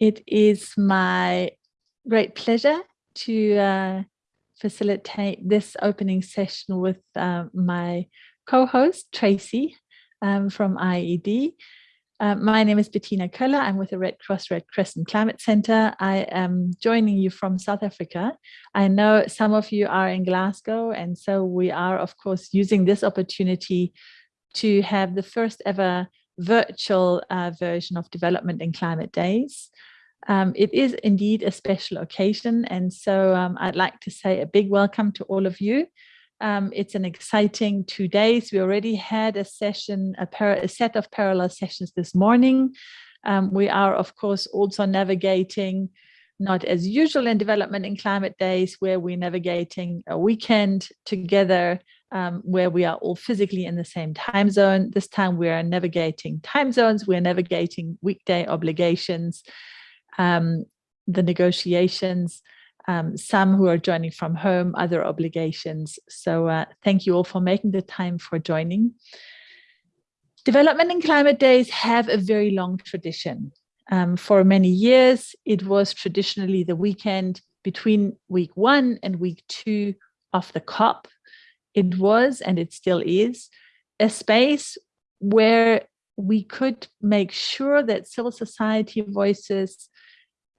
It is my great pleasure to uh, facilitate this opening session with uh, my co-host Tracy um, from IIED. Uh, my name is Bettina Köller. I'm with the Red Cross Red Crescent Climate Center. I am joining you from South Africa. I know some of you are in Glasgow, and so we are, of course, using this opportunity to have the first ever virtual uh, version of Development and Climate Days. Um, it is indeed a special occasion. And so um, I'd like to say a big welcome to all of you. Um, it's an exciting two days. We already had a session, a, a set of parallel sessions this morning. Um, we are, of course, also navigating not as usual in development and climate days where we're navigating a weekend together um, where we are all physically in the same time zone. This time we are navigating time zones, we're navigating weekday obligations, um, the negotiations, um, some who are joining from home, other obligations. So uh, thank you all for making the time for joining. Development and Climate Days have a very long tradition. Um, for many years, it was traditionally the weekend between week one and week two of the COP. It was, and it still is, a space where we could make sure that civil society voices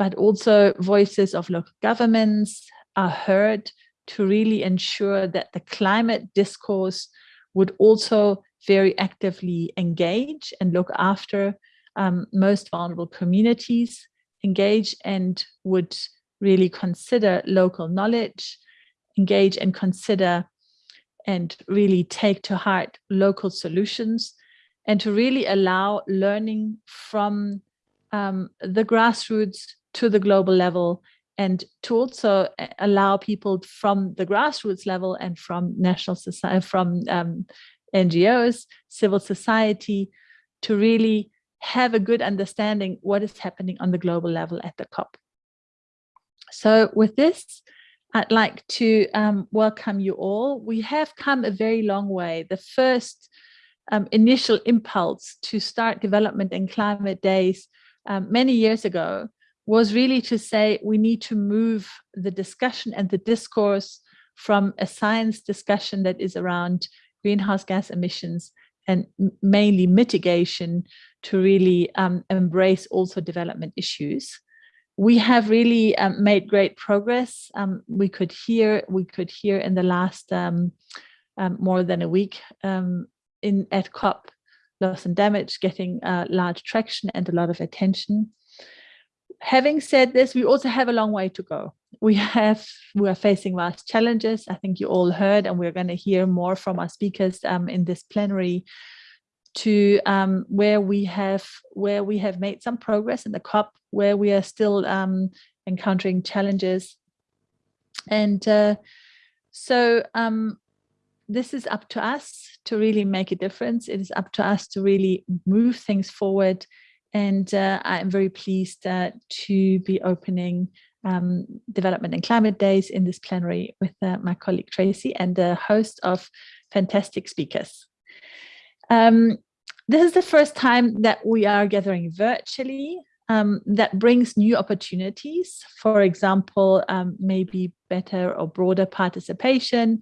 but also voices of local governments are heard to really ensure that the climate discourse would also very actively engage and look after um, most vulnerable communities, engage and would really consider local knowledge, engage and consider and really take to heart local solutions and to really allow learning from um, the grassroots to the global level and to also allow people from the grassroots level and from national society, from um, NGOs, civil society, to really have a good understanding what is happening on the global level at the COP. So with this, I'd like to um, welcome you all. We have come a very long way. The first um, initial impulse to start development and climate days um, many years ago was really to say we need to move the discussion and the discourse from a science discussion that is around greenhouse gas emissions and mainly mitigation to really um, embrace also development issues. We have really um, made great progress. Um, we could hear we could hear in the last um, um, more than a week um, in at COP loss and damage getting uh, large traction and a lot of attention having said this, we also have a long way to go. We have we are facing vast challenges. I think you all heard, and we're going to hear more from our speakers um, in this plenary to um, where we have where we have made some progress in the COP, where we are still um, encountering challenges. And uh, so um, this is up to us to really make a difference. It is up to us to really move things forward and uh, I'm very pleased uh, to be opening um, Development and Climate Days in this plenary with uh, my colleague Tracy and a host of fantastic speakers. Um, this is the first time that we are gathering virtually. Um, that brings new opportunities, for example, um, maybe better or broader participation,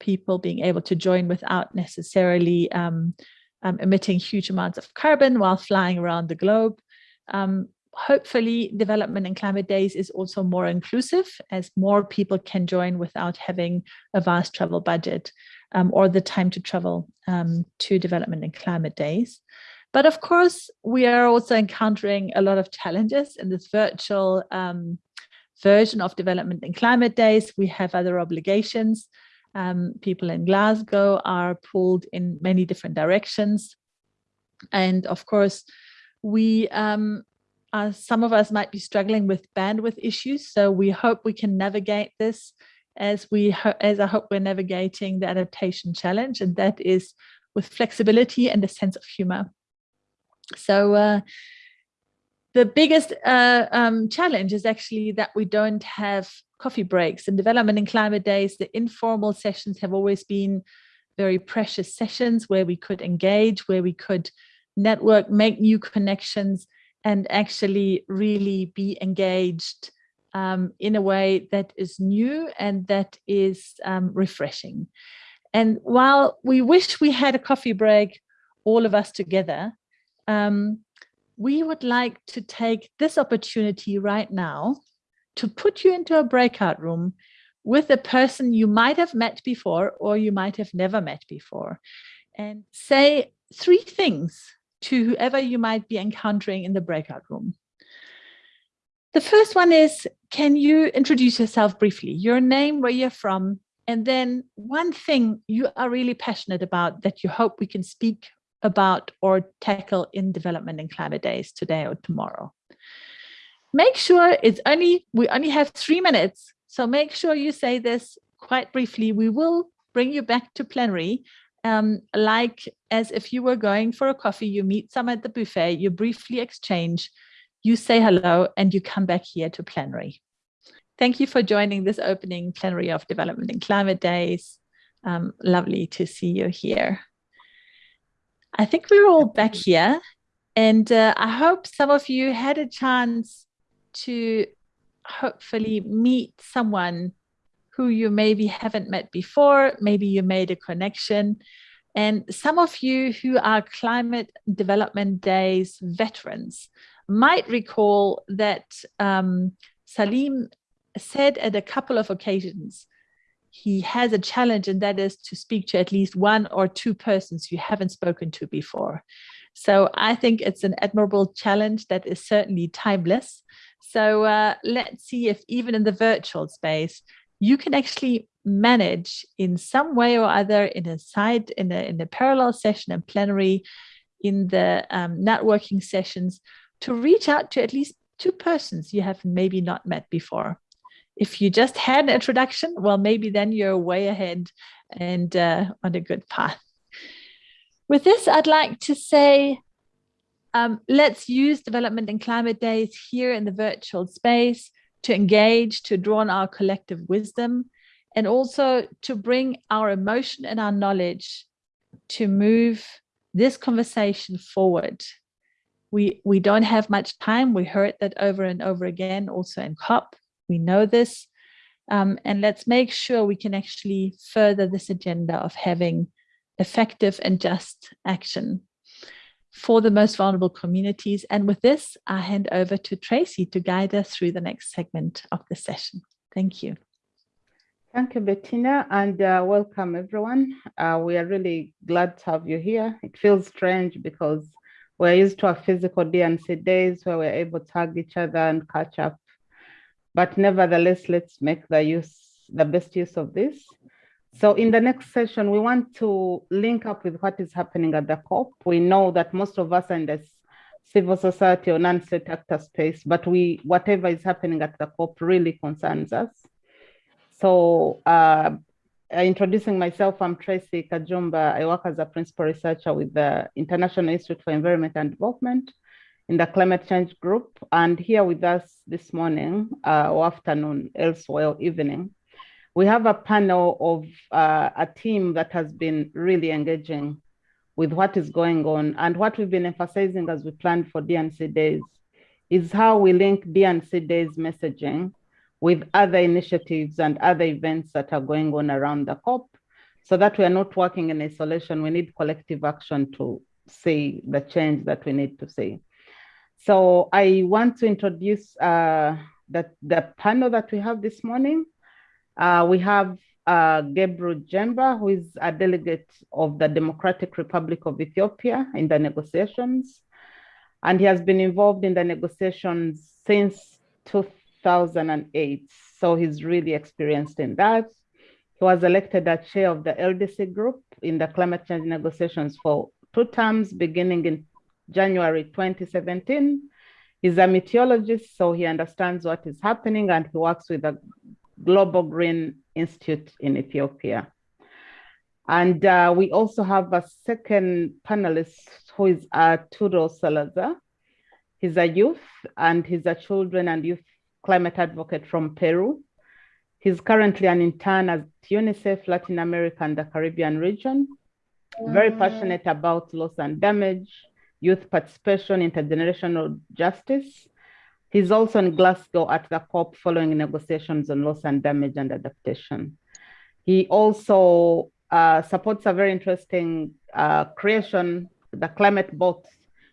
people being able to join without necessarily um, um, emitting huge amounts of carbon while flying around the globe. Um, hopefully development and climate days is also more inclusive as more people can join without having a vast travel budget um, or the time to travel um, to development and climate days. But of course, we are also encountering a lot of challenges in this virtual um, version of development and climate days. We have other obligations um, people in Glasgow are pulled in many different directions. And of course, we um, some of us might be struggling with bandwidth issues. So we hope we can navigate this as we as I hope we're navigating the adaptation challenge, and that is with flexibility and a sense of humor. So uh, the biggest uh, um, challenge is actually that we don't have coffee breaks and development and climate days. The informal sessions have always been very precious sessions where we could engage, where we could network, make new connections, and actually really be engaged um, in a way that is new and that is um, refreshing. And while we wish we had a coffee break, all of us together, um, we would like to take this opportunity right now to put you into a breakout room with a person you might have met before or you might have never met before and say three things to whoever you might be encountering in the breakout room. The first one is, can you introduce yourself briefly, your name, where you're from, and then one thing you are really passionate about that you hope we can speak about or tackle in development and climate days today or tomorrow. Make sure it's only, we only have three minutes. So make sure you say this quite briefly. We will bring you back to plenary um, like as if you were going for a coffee, you meet some at the buffet, you briefly exchange, you say hello, and you come back here to plenary. Thank you for joining this opening plenary of Development and Climate Days. Um, lovely to see you here. I think we're all back here, and uh, I hope some of you had a chance to hopefully meet someone who you maybe haven't met before, maybe you made a connection. And some of you who are Climate Development Days veterans might recall that um, Salim said at a couple of occasions, he has a challenge and that is to speak to at least one or two persons you haven't spoken to before. So I think it's an admirable challenge that is certainly timeless. So uh, let's see if even in the virtual space, you can actually manage in some way or other in a side, in a, in a parallel session and plenary, in the um, networking sessions, to reach out to at least two persons you have maybe not met before. If you just had an introduction, well, maybe then you're way ahead and uh, on a good path. With this, I'd like to say, um, let's use Development and Climate Days here in the virtual space to engage, to draw on our collective wisdom, and also to bring our emotion and our knowledge to move this conversation forward. We, we don't have much time. We heard that over and over again, also in COP. We know this. Um, and let's make sure we can actually further this agenda of having effective and just action for the most vulnerable communities. And with this, I hand over to Tracy to guide us through the next segment of the session. Thank you. Thank you, Bettina, and uh, welcome everyone. Uh, we are really glad to have you here. It feels strange because we're used to our physical DNC days where we're able to hug each other and catch up. But nevertheless, let's make the use, the best use of this. So in the next session, we want to link up with what is happening at the COP. We know that most of us are in the civil society or non-state actor space, but we whatever is happening at the COP really concerns us. So uh, introducing myself, I'm Tracy Kajumba. I work as a principal researcher with the International Institute for Environment and Development in the climate change group. And here with us this morning uh, or afternoon, elsewhere evening, we have a panel of uh, a team that has been really engaging with what is going on. And what we've been emphasizing as we plan for DNC Days is how we link DNC Days messaging with other initiatives and other events that are going on around the COP so that we are not working in isolation. We need collective action to see the change that we need to see. So I want to introduce uh, the, the panel that we have this morning. Uh, we have uh, Gebru Jember, who is a delegate of the Democratic Republic of Ethiopia in the negotiations. And he has been involved in the negotiations since 2008. So he's really experienced in that. He was elected as chair of the LDC group in the climate change negotiations for two terms, beginning in January 2017. He's a meteorologist, so he understands what is happening and he works with a Global Green Institute in Ethiopia. And uh, we also have a second panelist who is Arturo Salazar. He's a youth and he's a children and youth climate advocate from Peru. He's currently an intern at UNICEF Latin America and the Caribbean region. Very passionate about loss and damage, youth participation, intergenerational justice. He's also in Glasgow at the COP following negotiations on loss and damage and adaptation. He also uh, supports a very interesting uh, creation, the Climate Box,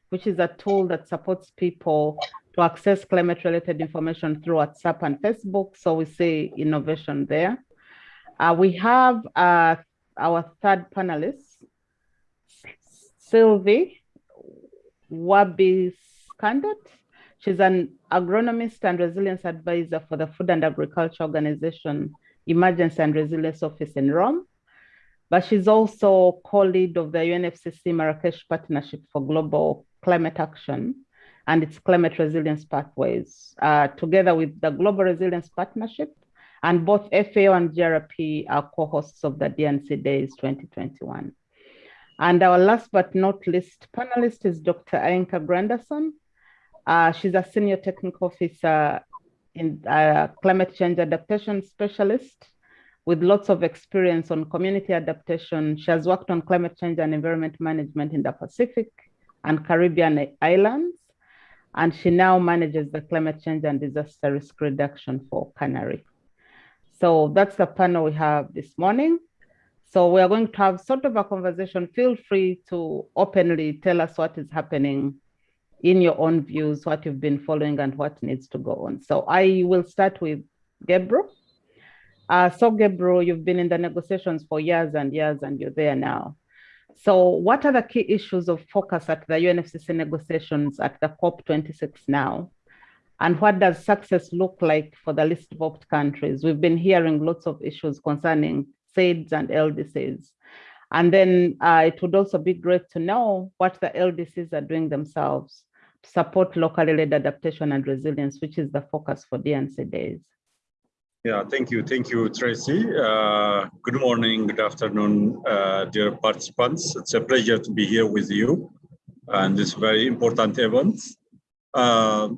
which is a tool that supports people to access climate related information through WhatsApp and Facebook. So we see innovation there. Uh, we have uh, our third panelist, Sylvie Wabbes Candotti. She's an agronomist and resilience advisor for the Food and Agriculture Organization Emergency and Resilience Office in Rome. But she's also co-lead of the UNFCCC Marrakesh Partnership for Global Climate Action and its climate resilience pathways, uh, together with the Global Resilience Partnership. And both FAO and GRP are co-hosts of the DNC Days 2021. And our last but not least panelist is Dr. Ainka Granderson. Uh, she's a senior technical officer in uh, climate change adaptation specialist with lots of experience on community adaptation. She has worked on climate change and environment management in the Pacific and Caribbean islands. And she now manages the climate change and disaster risk reduction for CANARI. So that's the panel we have this morning. So we are going to have sort of a conversation. Feel free to openly tell us what is happening in your own views, what you've been following and what needs to go on. So I will start with Gebru. Uh, so Gebru, you've been in the negotiations for years and years and you're there now. So what are the key issues of focus at the UNFCCC negotiations at the COP26 now? And what does success look like for the least developed countries? We've been hearing lots of issues concerning SIDS and LDCs. And then uh, it would also be great to know what the LDCs are doing themselves support locally led adaptation and resilience, which is the focus for DNC days. Yeah, thank you. Thank you, Tracy. Uh, good morning, good afternoon, uh, dear participants. It's a pleasure to be here with you and this very important event. Uh,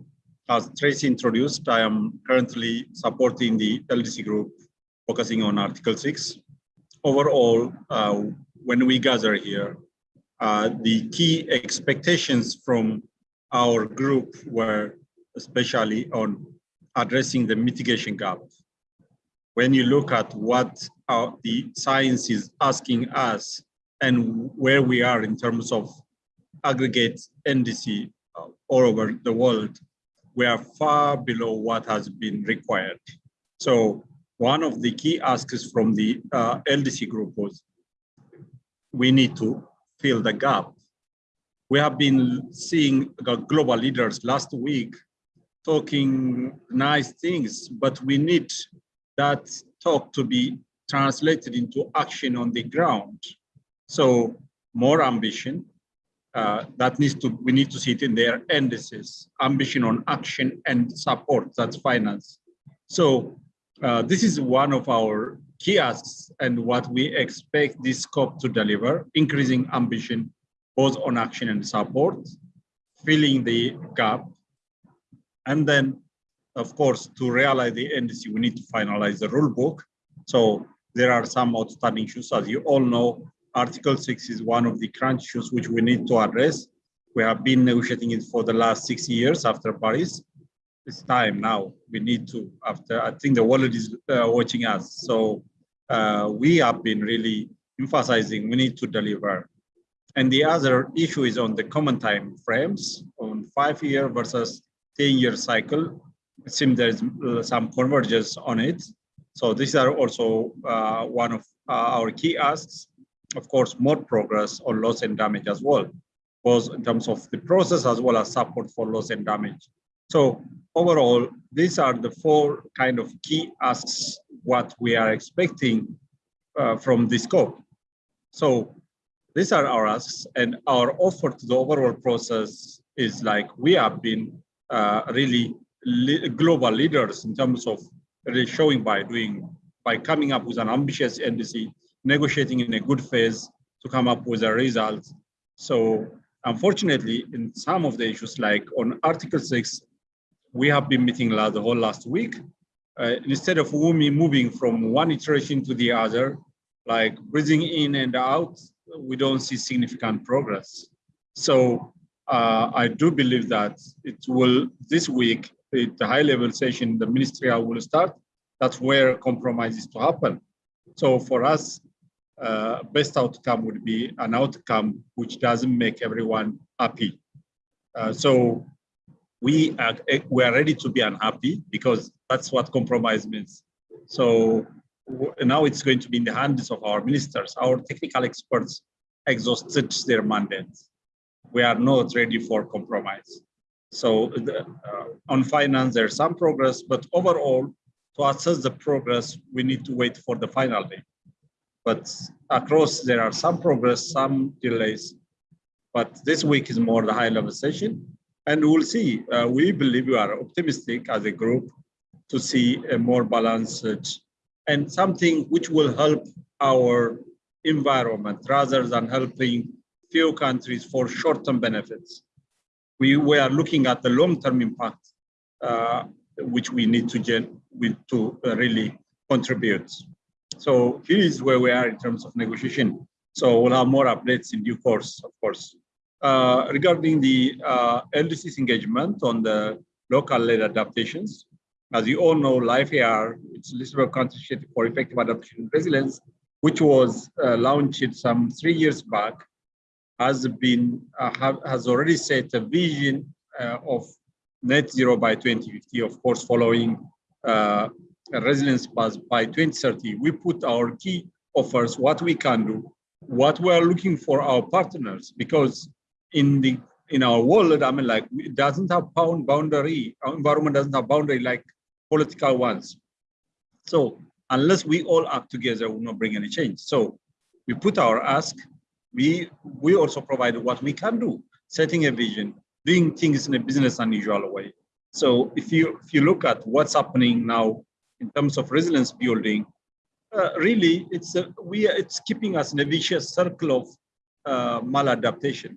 as Tracy introduced, I am currently supporting the LDC group focusing on Article 6. Overall, uh, when we gather here, uh, the key expectations from our group were especially on addressing the mitigation gap when you look at what uh, the science is asking us and where we are in terms of aggregate NDC uh, all over the world, we are far below what has been required. So one of the key asks from the uh, LDC group was we need to fill the gap. We have been seeing global leaders last week talking nice things, but we need that talk to be translated into action on the ground. So more ambition, uh, that needs to, we need to see it in their NDCs, ambition on action and support, that's finance. So uh, this is one of our key asks and what we expect this COP to deliver, increasing ambition, both on action and support, filling the gap, and then of course, to realize the NDC, we need to finalize the rule book. So there are some outstanding issues. As you all know, Article 6 is one of the crunch issues which we need to address. We have been negotiating it for the last six years after Paris. It's time now. We need to, after, I think the world is uh, watching us. So uh, we have been really emphasizing we need to deliver. And the other issue is on the common time frames on five year versus 10 year cycle it seems there's some convergence on it. So these are also uh, one of uh, our key asks. Of course, more progress on loss and damage as well, both in terms of the process as well as support for loss and damage. So overall, these are the four kind of key asks what we are expecting uh, from this scope. So these are our asks and our offer to the overall process is like we have been uh, really global leaders in terms of really showing by doing, by coming up with an ambitious NDC, negotiating in a good phase to come up with a result. So unfortunately, in some of the issues like on Article 6, we have been meeting the whole last week. Uh, instead of UMI moving from one iteration to the other, like breathing in and out, we don't see significant progress. So uh, I do believe that it will, this week, the the high level session, the ministerial will start. That's where compromises to happen. So for us, uh, best outcome would be an outcome which doesn't make everyone happy. Uh, so we are, we are ready to be unhappy because that's what compromise means. So now it's going to be in the hands of our ministers. Our technical experts exhausted their mandates. We are not ready for compromise. So the, uh, on finance, there's some progress, but overall, to assess the progress, we need to wait for the final day. But across, there are some progress, some delays. But this week is more the high level session. And we'll see. Uh, we believe we are optimistic as a group to see a more balanced and something which will help our environment rather than helping few countries for short-term benefits. We, we are looking at the long-term impact, uh, which we need to with to uh, really contribute. So here is where we are in terms of negotiation. So we'll have more updates in due course, of course. Uh, regarding the uh, LDC's engagement on the local-led adaptations, as you all know, LifeAR, it's Lisbon Initiative for Effective Adaptation and Resilience, which was uh, launched some three years back, has been uh, have, has already set a vision uh, of net zero by 2050. Of course, following uh, a resilience path by 2030, we put our key offers, what we can do, what we are looking for our partners, because in the in our world, I mean, like it doesn't have bound boundary. Our environment doesn't have boundary like political ones. So unless we all act together, we will not bring any change. So we put our ask. We we also provide what we can do, setting a vision, doing things in a business unusual way. So if you if you look at what's happening now in terms of resilience building, uh, really it's a, we it's keeping us in a vicious circle of uh, maladaptation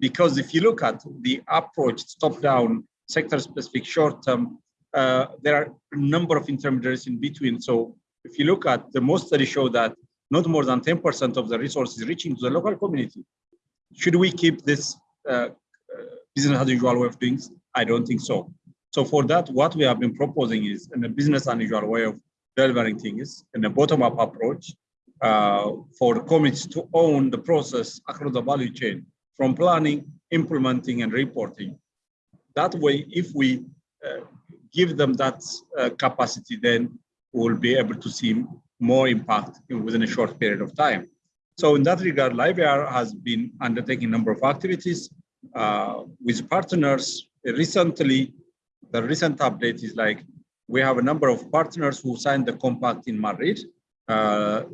because if you look at the approach top-down, sector-specific, short-term, uh, there are a number of intermediaries in between. So if you look at the most studies show that not more than 10% of the resources reaching to the local community. Should we keep this uh, uh, business as usual way of doing? I don't think so. So for that, what we have been proposing is in a business unusual way of delivering things in a bottom-up approach uh, for communities to own the process across the value chain from planning, implementing, and reporting. That way, if we uh, give them that uh, capacity, then we'll be able to see more impact within a short period of time. So in that regard, LifeAR has been undertaking a number of activities uh, with partners. Recently, the recent update is like, we have a number of partners who signed the compact in Madrid. Uh,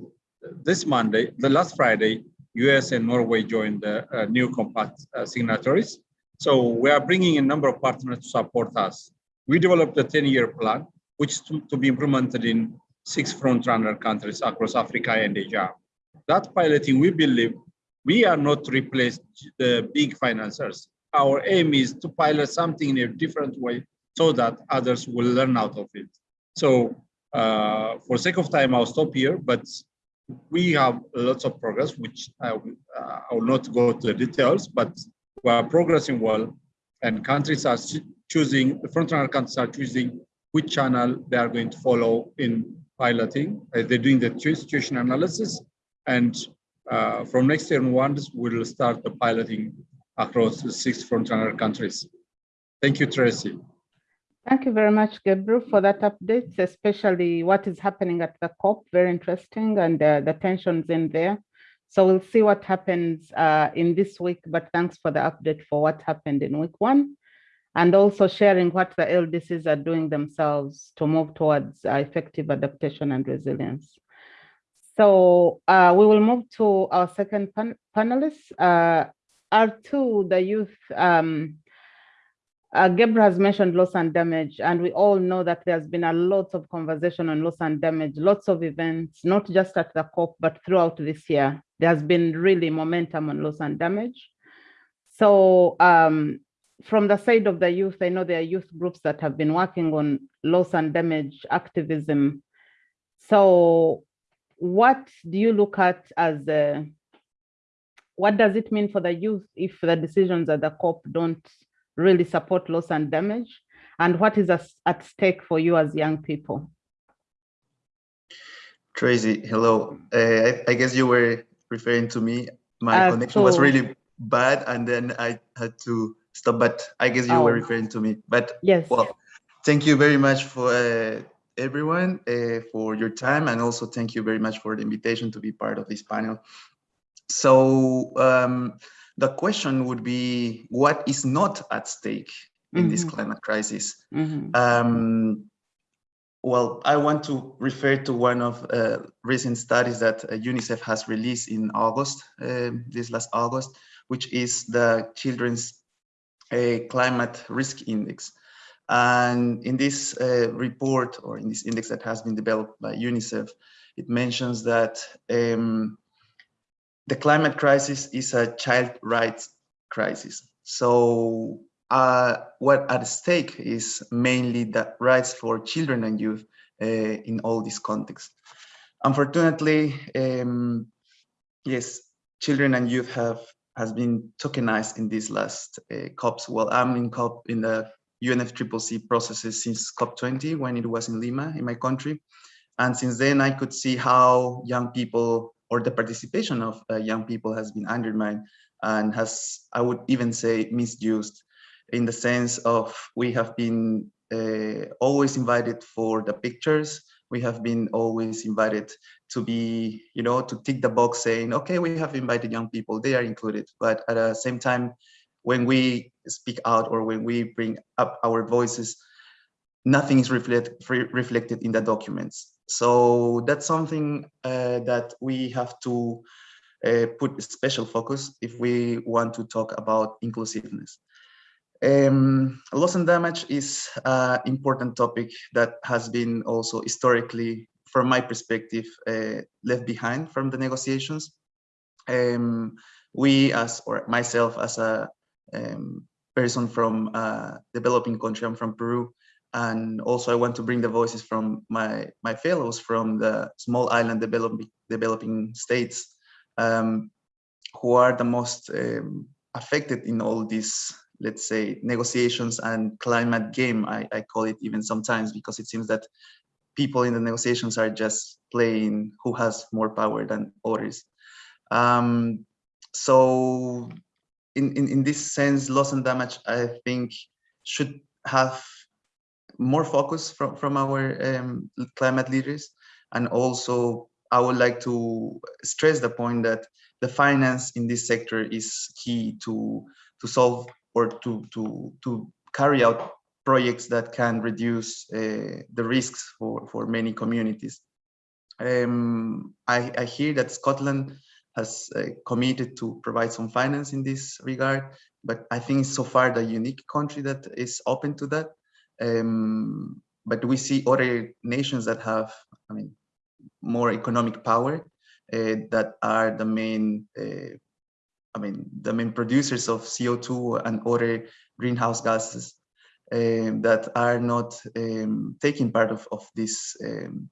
this Monday, the last Friday, US and Norway joined the uh, new compact uh, signatories. So we are bringing a number of partners to support us. We developed a 10-year plan, which is to, to, be implemented in six front-runner countries across Africa and Asia. That piloting, we believe, we are not replace the big financiers. Our aim is to pilot something in a different way so that others will learn out of it. So uh, for sake of time, I'll stop here, but we have lots of progress, which I will, uh, I will not go to the details, but we are progressing well, and countries are choosing, the frontrunner countries are choosing which channel they are going to follow in piloting. Uh, they're doing the situation analysis, and uh, from next year onwards, we'll start the piloting across the six frontrunner countries. Thank you, Tracy. Thank you very much, Gebru, for that update, especially what is happening at the COP. Very interesting, and uh, the tensions in there. So we'll see what happens uh, in this week, but thanks for the update for what happened in week one, and also sharing what the LDCs are doing themselves to move towards uh, effective adaptation and resilience. So uh, we will move to our second pan panelist, uh, Arturo, the youth um, uh, has mentioned loss and damage, and we all know that there's been a lot of conversation on loss and damage, lots of events, not just at the COP, but throughout this year. There's been really momentum on loss and damage. So um, from the side of the youth, I know there are youth groups that have been working on loss and damage activism. So what do you look at as the what does it mean for the youth if the decisions at the COP don't really support loss and damage? And what is at stake for you as young people? Tracy, hello. Uh, I, I, guess you were referring to me. My Uh, connection was really bad and then I had to stop, but I guess you were Oh. referring to me. But Yes. well, thank you very much for uh, everyone uh, for your time and also thank you very much for the invitation to be part of this panel. So um, the question would be, what is not at stake in this Mhm. climate crisis? Mhm. Um, well, I want to refer to one of uh, recent studies that uh, UNICEF has released in August, um, this last August, which is the Children's uh, A climate Risk Index. And in this uh, report or in this index that has been developed by UNICEF, it mentions that um, the climate crisis is a child rights crisis. So uh, what at stake is mainly the rights for children and youth uh, in all these contexts. Unfortunately, um, yes, children and youth have has been tokenized in these last uh, COPs. Well, I'm in COP in the UNFCCC processes since COP20 when it was in Lima in my country. And since then I could see how young people or the participation of uh, young people has been undermined and has, I would even say, misused in the sense of we have been uh, always invited for the pictures. We have been always invited to be, you know, to tick the box saying, okay, we have invited young people, they are included. But at the same time, when we speak out or when we bring up our voices, nothing is reflect, reflected in the documents. So that's something uh, that we have to uh, put special focus if we want to talk about inclusiveness. Um, loss and damage is an important topic that has been also historically, from my perspective, uh, left behind from the negotiations. Um, we as, or myself as a um, person from a developing country, I'm from Peru, and also I want to bring the voices from my, my fellows from the small island developing, developing states um, who are the most um, affected in all these let's say, negotiations and climate game, I, I call it even sometimes, because it seems that people in the negotiations are just playing who has more power than others. Um, so in, in, in this sense, loss and damage, I think, should have more focus from, from our um, climate leaders. And also, I would like to stress the point that the finance in this sector is key to, to solve or to, to, to carry out projects that can reduce uh, the risks for, for many communities. Um, I, I, hear that Scotland has uh, committed to provide some finance in this regard, but I think so far the unique country that is open to that. Um, but we see other nations that have, I mean, more economic power uh, that are the main uh, I mean, the main producers of CO2 and other greenhouse gases um, that are not um, taking part of, of these um,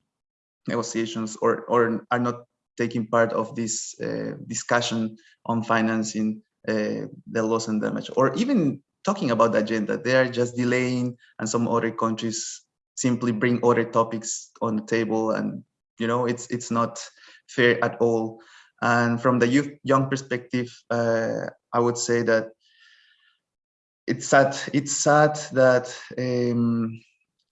negotiations or, or are not taking part of this uh, discussion on financing uh, the loss and damage or even talking about the agenda. They are just delaying and some other countries simply bring other topics on the table and you know it's it's not fair at all and from the youth, young perspective, uh, I would say that it's sad. It's sad that um,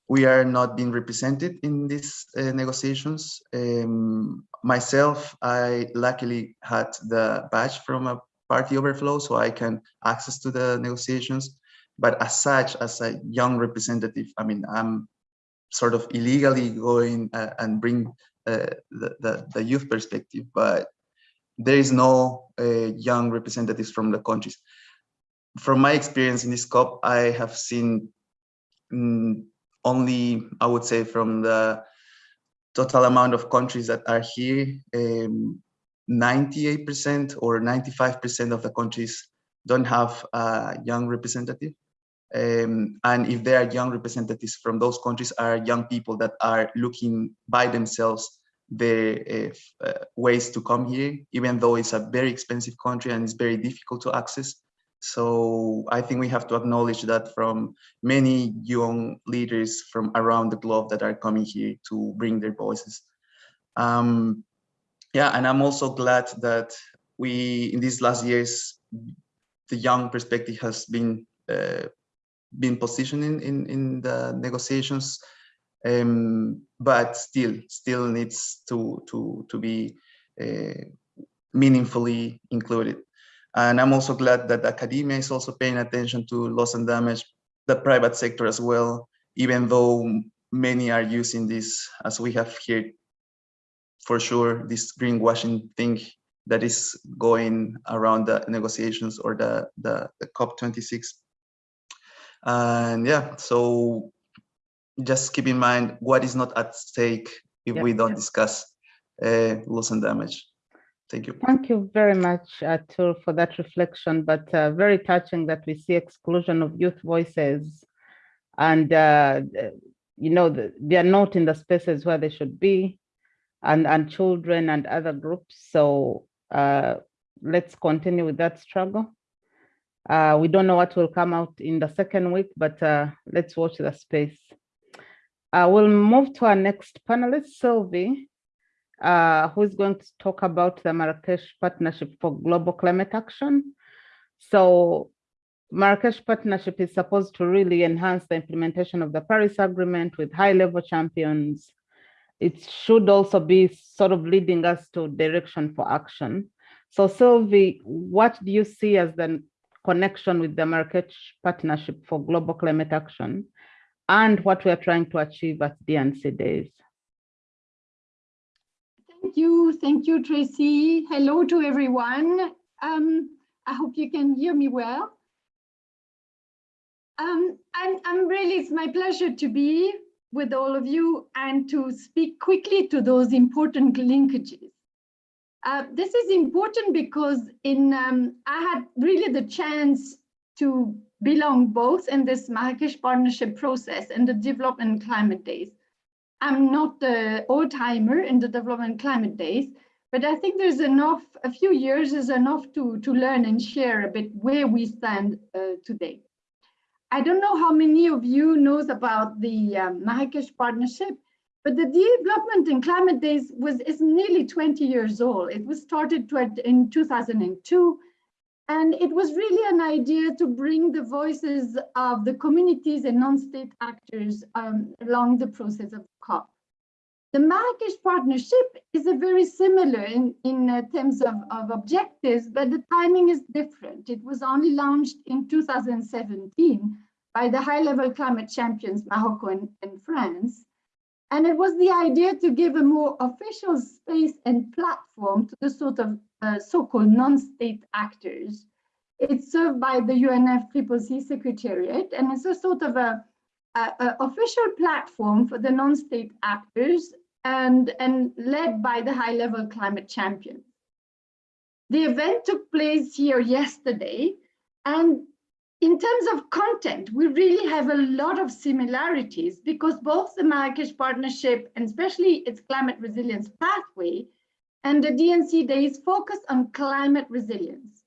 we are not being represented in these uh, negotiations. Um, myself, I luckily had the badge from a party overflow, so I can access to the negotiations. But as such, as a young representative, I mean, I'm sort of illegally going uh, and bring uh, the, the, the youth perspective, but there is no uh, young representatives from the countries. From my experience in this COP, I have seen mm, only, I would say, from the total amount of countries that are here, 98% um, or 95% of the countries don't have a young representative. Um, and if there are young representatives from those countries are young people that are looking by themselves the uh, uh, ways to come here, even though it's a very expensive country and it's very difficult to access. So I think we have to acknowledge that from many young leaders from around the globe that are coming here to bring their voices. Um, yeah, and I'm also glad that we, in these last years, the young perspective has been uh, been positioned in, in, in the negotiations, um, but still still needs to to to be uh, meaningfully included. And I'm also glad that academia is also paying attention to loss and damage, the private sector as well, even though many are using this, as we have here, for sure, this greenwashing thing that is going around the negotiations or the, the, the COP26. And yeah, so just keep in mind what is not at stake if we don't discuss uh, loss and damage. Thank you. Thank you very much, Arturo, for that reflection, but uh, very touching that we see exclusion of youth voices and, uh, you know, they are not in the spaces where they should be and, and children and other groups. So uh, let's continue with that struggle. Uh, we don't know what will come out in the second week, but uh, let's watch the space. Uh, we'll move to our next panelist, Sylvie uh, who is going to talk about the Marrakesh Partnership for Global Climate Action. So Marrakesh Partnership is supposed to really enhance the implementation of the Paris Agreement with high-level champions. It should also be sort of leading us to direction for action. So Sylvie, what do you see as the connection with the Marrakesh Partnership for Global Climate Action and what we are trying to achieve at DNC Days? Thank you. Thank you, Tracy. Hello to everyone. Um, I hope you can hear me well. Um, and I'm really, it's my pleasure to be with all of you and to speak quickly to those important linkages. Uh, this is important because in um, I had really the chance to belong both in this Marrakesh partnership process and the development climate days. I'm not the old timer in the development climate days, but I think there's enough, a few years is enough to, to learn and share a bit where we stand uh, today. I don't know how many of you knows about the um, Marrakesh Partnership, but the development in climate days was is nearly 20 years old. It was started in 2002 and it was really an idea to bring the voices of the communities and non-state actors um, along the process of COP. The Marrakesh Partnership is a very similar in, in uh, terms of, of objectives, but the timing is different. It was only launched in 2017 by the high-level climate champions, Morocco and, and France. And it was the idea to give a more official space and platform to the sort of uh, so-called non-state actors. It's served by the UNFCCC Secretariat, and it's a sort of a, a, a official platform for the non-state actors and, and led by the high-level climate champion. The event took place here yesterday, and in terms of content, we really have a lot of similarities because both the Marrakesh Partnership and especially its climate resilience pathway and the DNC days focus on climate resilience.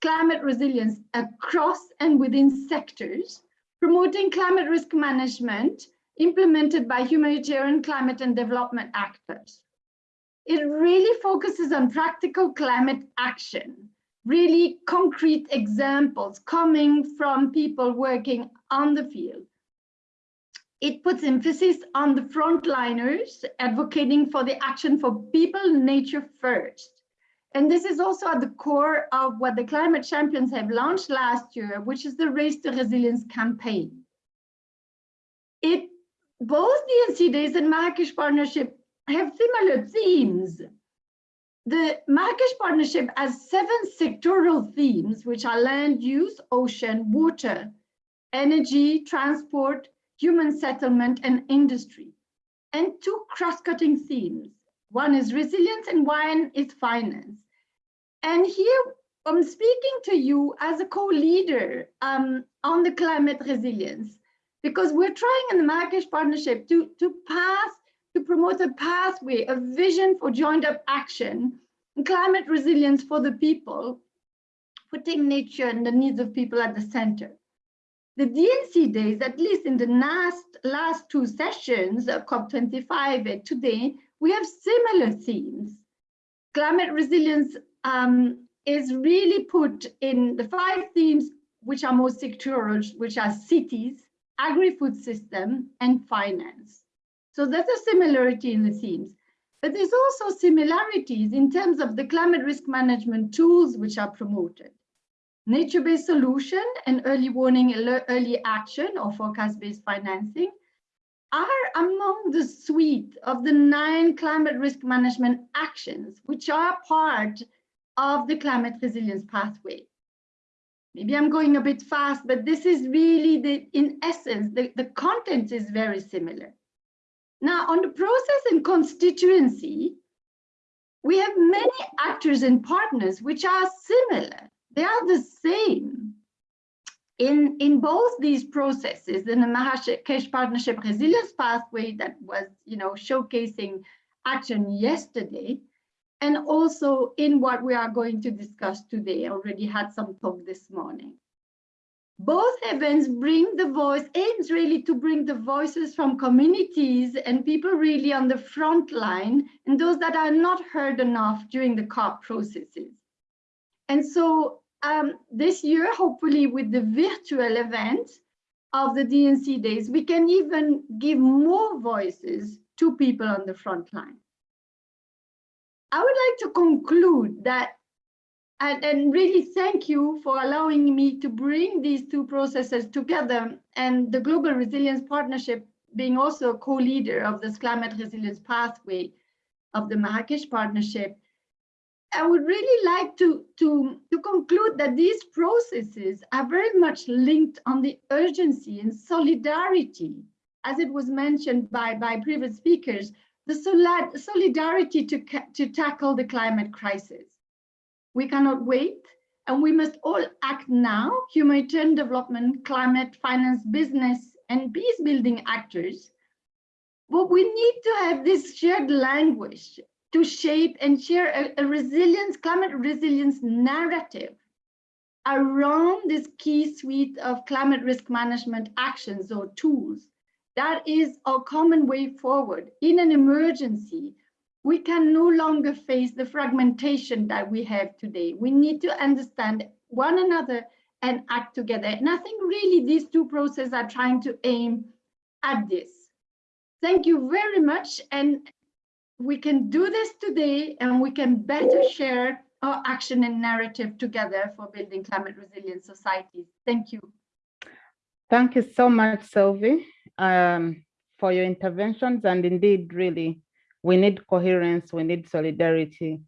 Climate resilience across and within sectors, promoting climate risk management implemented by humanitarian climate and development actors. It really focuses on practical climate action really concrete examples coming from people working on the field. It puts emphasis on the frontliners advocating for the action for people, nature first. And this is also at the core of what the climate champions have launched last year, which is the Race to Resilience campaign. It, both the DNC Days and Marrakesh Partnership have similar themes the Marrakesh Partnership has seven sectoral themes, which are land use, ocean, water, energy, transport, human settlement, and industry, and two cross-cutting themes. One is resilience and one is finance. And here I'm speaking to you as a co-leader um, on the climate resilience, because we're trying in the Marrakesh Partnership to, to pass to promote a pathway, a vision for joined up action, and climate resilience for the people, putting nature and the needs of people at the center. The DNC days, at least in the last, last two sessions, uh, COP25 and today, we have similar themes. Climate resilience um, is really put in the five themes which are most sectoral, which are cities, agri-food system, and finance. So there's a similarity in the themes. But there's also similarities in terms of the climate risk management tools which are promoted. Nature-based solution and early warning, early action or forecast-based financing are among the suite of the nine climate risk management actions, which are part of the climate resilience pathway. Maybe I'm going a bit fast, but this is really the, in essence, the, the content is very similar. Now on the process and constituency, we have many actors and partners which are similar they are the same. In, in both these processes, in the Marrakesh Partnership Resilience Pathway that was, you know, showcasing action yesterday, and also in what we are going to discuss today. I already had some talk this morning. Both events bring the voice, aims really to bring the voices from communities and people really on the front line and those that are not heard enough during the COP processes. And so um, this year, hopefully with the virtual event of the DNC days, we can even give more voices to people on the front line. I would like to conclude that and, and, really thank you for allowing me to bring these two processes together and the Global Resilience Partnership being also a co-leader of this climate resilience pathway of the Marrakesh Partnership I would really like to, to, to conclude that these processes are very much linked on the urgency and solidarity, as it was mentioned by, by previous speakers, the solidarity to, to tackle the climate crisis. We cannot wait, and we must all act now, humanitarian development, climate, finance, business, and peace building actors. But we need to have this shared language to shape and share a, a resilience, climate resilience narrative around this key suite of climate risk management actions or tools. That is our common way forward. In an emergency, we can no longer face the fragmentation that we have today. We need to understand one another and act together. And I think really these two processes are trying to aim at this. Thank you very much. And we can do this today and we can better share our action and narrative together for building climate resilient societies. Thank you. Thank you so much, Sylvie, um, for your interventions. And indeed, really, we need coherence, we need solidarity.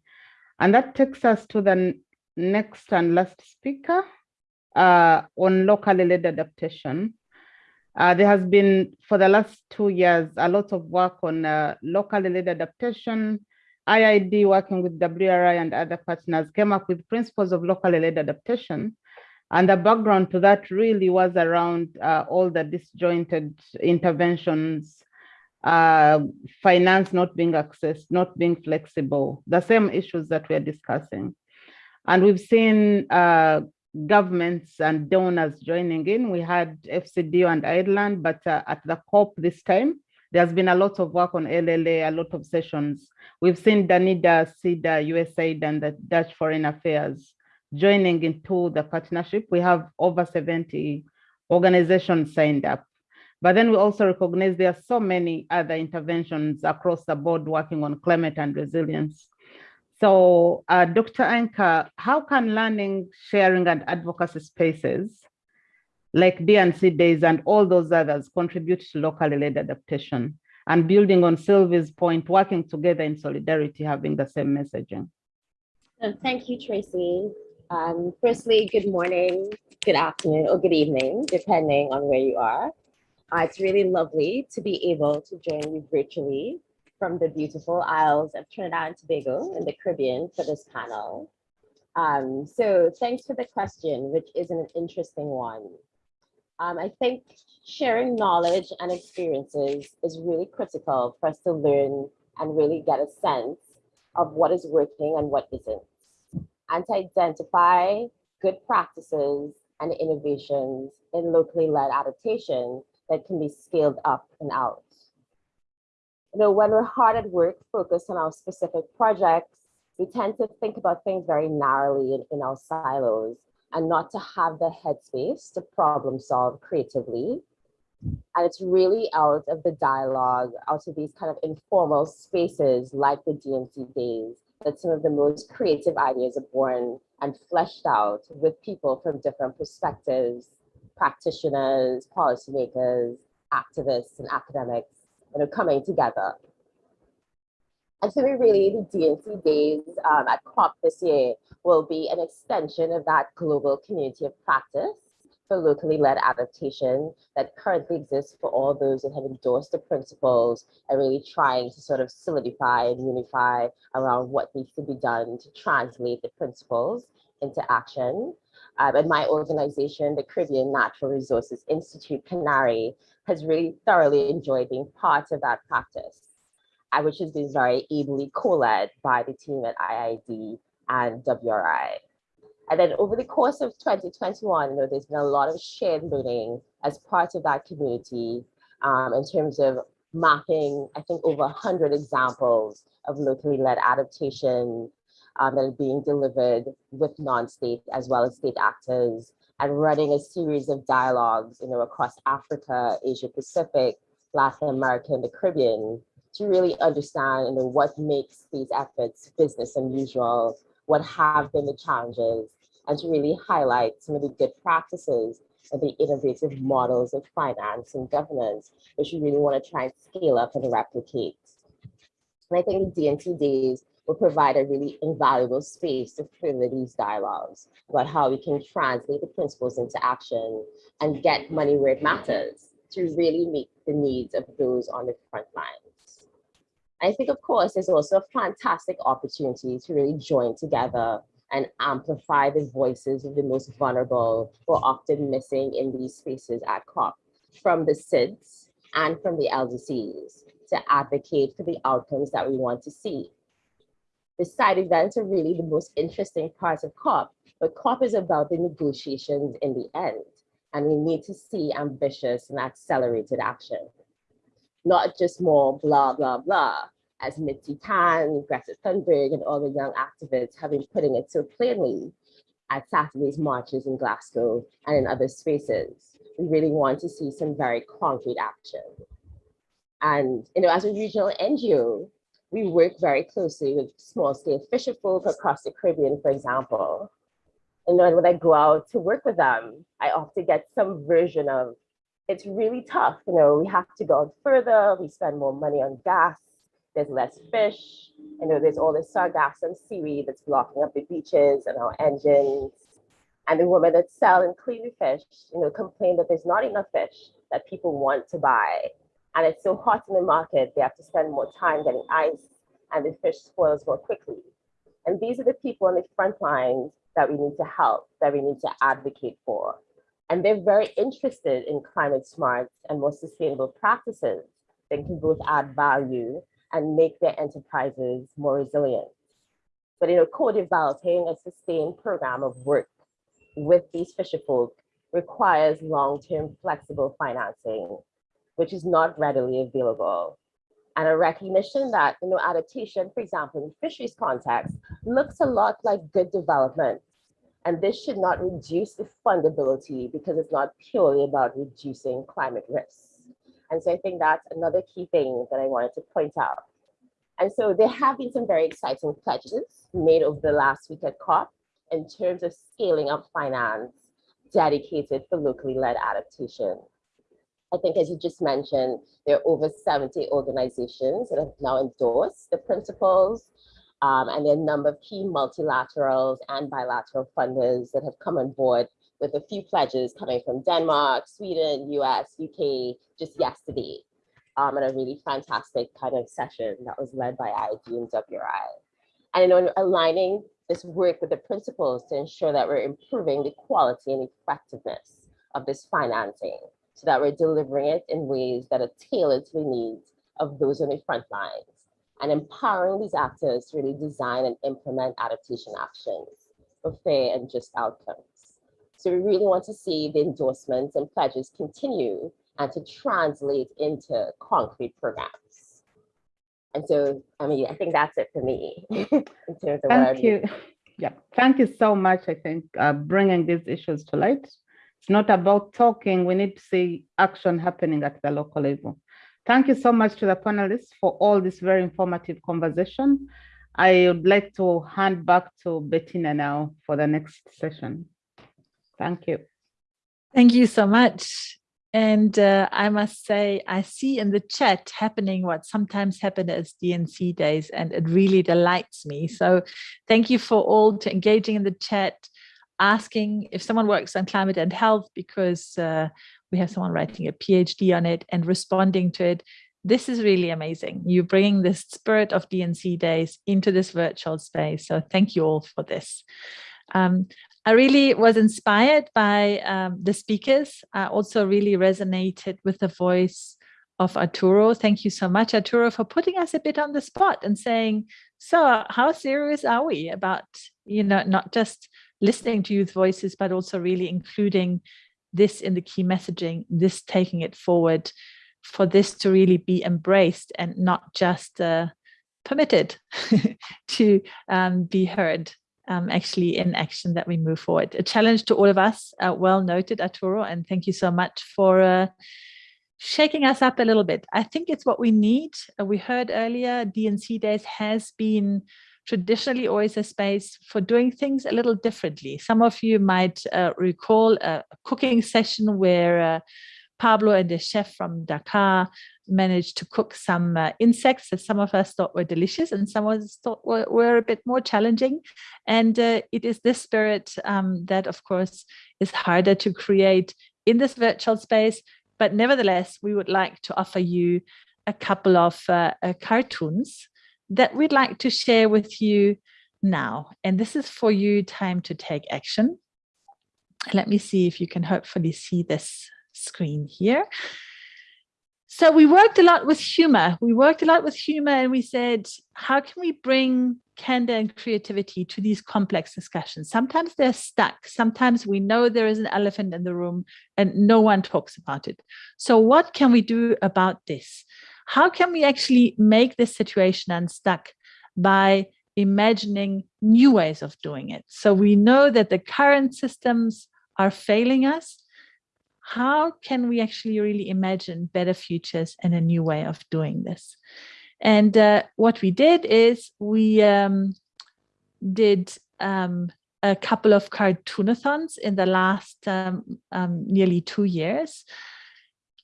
And that takes us to the next and last speaker uh, on locally led adaptation. Uh, there has been, for the last two years, a lot of work on uh, locally led adaptation. IIED, working with WRI and other partners came up with principles of locally led adaptation. And the background to that really was around uh, all the disjointed interventions, uh, finance not being accessed, not being flexible, the same issues that we're discussing. And we've seen uh, governments and donors joining in. We had FCDO and Ireland, but uh, at the COP this time, there's been a lot of work on LLA, a lot of sessions. We've seen Danida, SIDA, USAID, and the Dutch Foreign Affairs joining into the partnership. We have over 70 organizations signed up. But then we also recognize there are so many other interventions across the board working on climate and resilience. So uh, Dr. Ainka, how can learning, sharing and advocacy spaces like DNC days and all those others contribute to locally led adaptation and building on Sylvie's point, working together in solidarity, having the same messaging? Thank you, Tracy. Um, firstly, good morning, good afternoon, or good evening, depending on where you are. Uh, it's really lovely to be able to join you virtually from the beautiful Isles of Trinidad and Tobago in the Caribbean for this panel. Um, so thanks for the question, which is an interesting one. Um, I think sharing knowledge and experiences is really critical for us to learn and really get a sense of what is working and what isn't, and to identify good practices and innovations in locally led adaptation that can be scaled up and out. You know, when we're hard at work focused on our specific projects, we tend to think about things very narrowly in, in our silos and not to have the headspace to problem solve creatively. And it's really out of the dialogue, out of these kind of informal spaces like the DNC days, that some of the most creative ideas are born and fleshed out with people from different perspectives, practitioners, policymakers, activists, and academics that are coming together. And so we really, the DNC days um, at COP this year will be an extension of that global community of practice for locally led adaptation that currently exists for all those that have endorsed the principles and really trying to sort of solidify and unify around what needs to be done to translate the principles into action. Um, and my organization, the Caribbean Natural Resources Institute, CANARI, has really thoroughly enjoyed being part of that practice, uh, which has been very ably co-led by the team at IIED and WRI. And then over the course of 2021, you know, there's been a lot of shared learning as part of that community um, in terms of mapping, I think, over 100 examples of locally led adaptation um, that are being delivered with non-state as well as state actors and running a series of dialogues, you know, across Africa, Asia Pacific, Latin America, and the Caribbean to really understand, you know, what makes these efforts business unusual, what have been the challenges, and to really highlight some of the good practices and the innovative models of finance and governance, which we really want to try and scale up and replicate. And I think the DNC days will provide a really invaluable space to further these dialogues about how we can translate the principles into action and get money where it matters to really meet the needs of those on the front lines. I think, of course, there's also a fantastic opportunity to really join together and amplify the voices of the most vulnerable who are often missing in these spaces at COP, from the SIDS and from the LDCs to advocate for the outcomes that we want to see. The side events are really the most interesting parts of COP, but COP is about the negotiations in the end, and we need to see ambitious and accelerated action, not just more blah, blah, blah, as Mitzi Tan, Greta Thunberg, and all the young activists have been putting it so plainly at Saturday's marches in Glasgow and in other spaces. We really want to see some very concrete action. And you know, as a regional NGO, we work very closely with small scale fisher folk across the Caribbean, for example. And then when I go out to work with them, I often get some version of, it's really tough, you know, we have to go further, we spend more money on gas, there's less fish, you know, there's all this sargassum seaweed that's blocking up the beaches and our engines. And the women that sell and clean the fish, you know, complain that there's not enough fish that people want to buy. And it's so hot in the market, they have to spend more time getting ice and the fish spoils more quickly. And these are the people on the front lines that we need to help, that we need to advocate for. And they're very interested in climate smart and more sustainable practices that can both add value and make their enterprises more resilient. But you know, co-developing a sustained program of work with these fisher folk requires long-term flexible financing, which is not readily available. And a recognition that you know, adaptation, for example, in fisheries context, looks a lot like good development. And this should not reduce the fundability because it's not purely about reducing climate risks. And so I think that's another key thing that I wanted to point out. And so there have been some very exciting pledges made over the last week at COP in terms of scaling up finance dedicated for locally led adaptation. I think as you just mentioned, there are over 70 organizations that have now endorsed the principles um, and there are a number of key multilaterals and bilateral funders that have come on board with a few pledges coming from Denmark, Sweden, US, UK, just yesterday. Um, and a really fantastic kind of session that was led by IIED and WRI. And know, aligning this work with the principles to ensure that we're improving the quality and effectiveness of this financing so that we're delivering it in ways that are tailored to the needs of those on the front lines and empowering these actors to really design and implement adaptation actions for fair and just outcomes. So we really want to see the endorsements and pledges continue and to translate into concrete programs. And so, I mean, I think that's it for me in terms of Thank you. Yeah, thank you so much, I think, uh, bringing these issues to light. It's not about talking, we need to see action happening at the local level. Thank you so much to the panelists for all this very informative conversation. I would like to hand back to Bettina now for the next session. Thank you. Thank you so much. And uh, I must say, I see in the chat happening what sometimes happen as DNC days, and it really delights me. So thank you for all to engaging in the chat, asking if someone works on climate and health, because uh, we have someone writing a PhD on it and responding to it. This is really amazing. You're bringing the spirit of DNC days into this virtual space. So thank you all for this. Um, I really was inspired by um, the speakers. I also really resonated with the voice of Arturo. Thank you so much, Arturo, for putting us a bit on the spot and saying, so how serious are we about, you know, not just listening to youth voices, but also really including this in the key messaging, this taking it forward for this to really be embraced and not just uh, permitted to um, be heard um, actually in action that we move forward. A challenge to all of us, uh, well noted, Arturo, and thank you so much for uh, shaking us up a little bit. I think it's what we need. Uh, we heard earlier, DNC Days has been traditionally always a space for doing things a little differently. Some of you might uh, recall a cooking session where uh, Pablo and the chef from Dakar managed to cook some uh, insects that some of us thought were delicious and some of us thought were, were a bit more challenging. And uh, it is this spirit um, that, of course, is harder to create in this virtual space. But nevertheless, we would like to offer you a couple of uh, uh cartoons that we'd like to share with you now. And this is for you time to take action. Let me see if you can hopefully see this screen here. So we worked a lot with humor. We worked a lot with humor and we said, how can we bring candor and creativity to these complex discussions? Sometimes they're stuck. Sometimes we know there is an elephant in the room and no one talks about it. So what can we do about this? How can we actually make this situation unstuck by imagining new ways of doing it? So we know that the current systems are failing us how can we actually really imagine better futures and a new way of doing this? And uh, what we did is we um, did um, a couple of cartoonathons in the last um, um nearly two years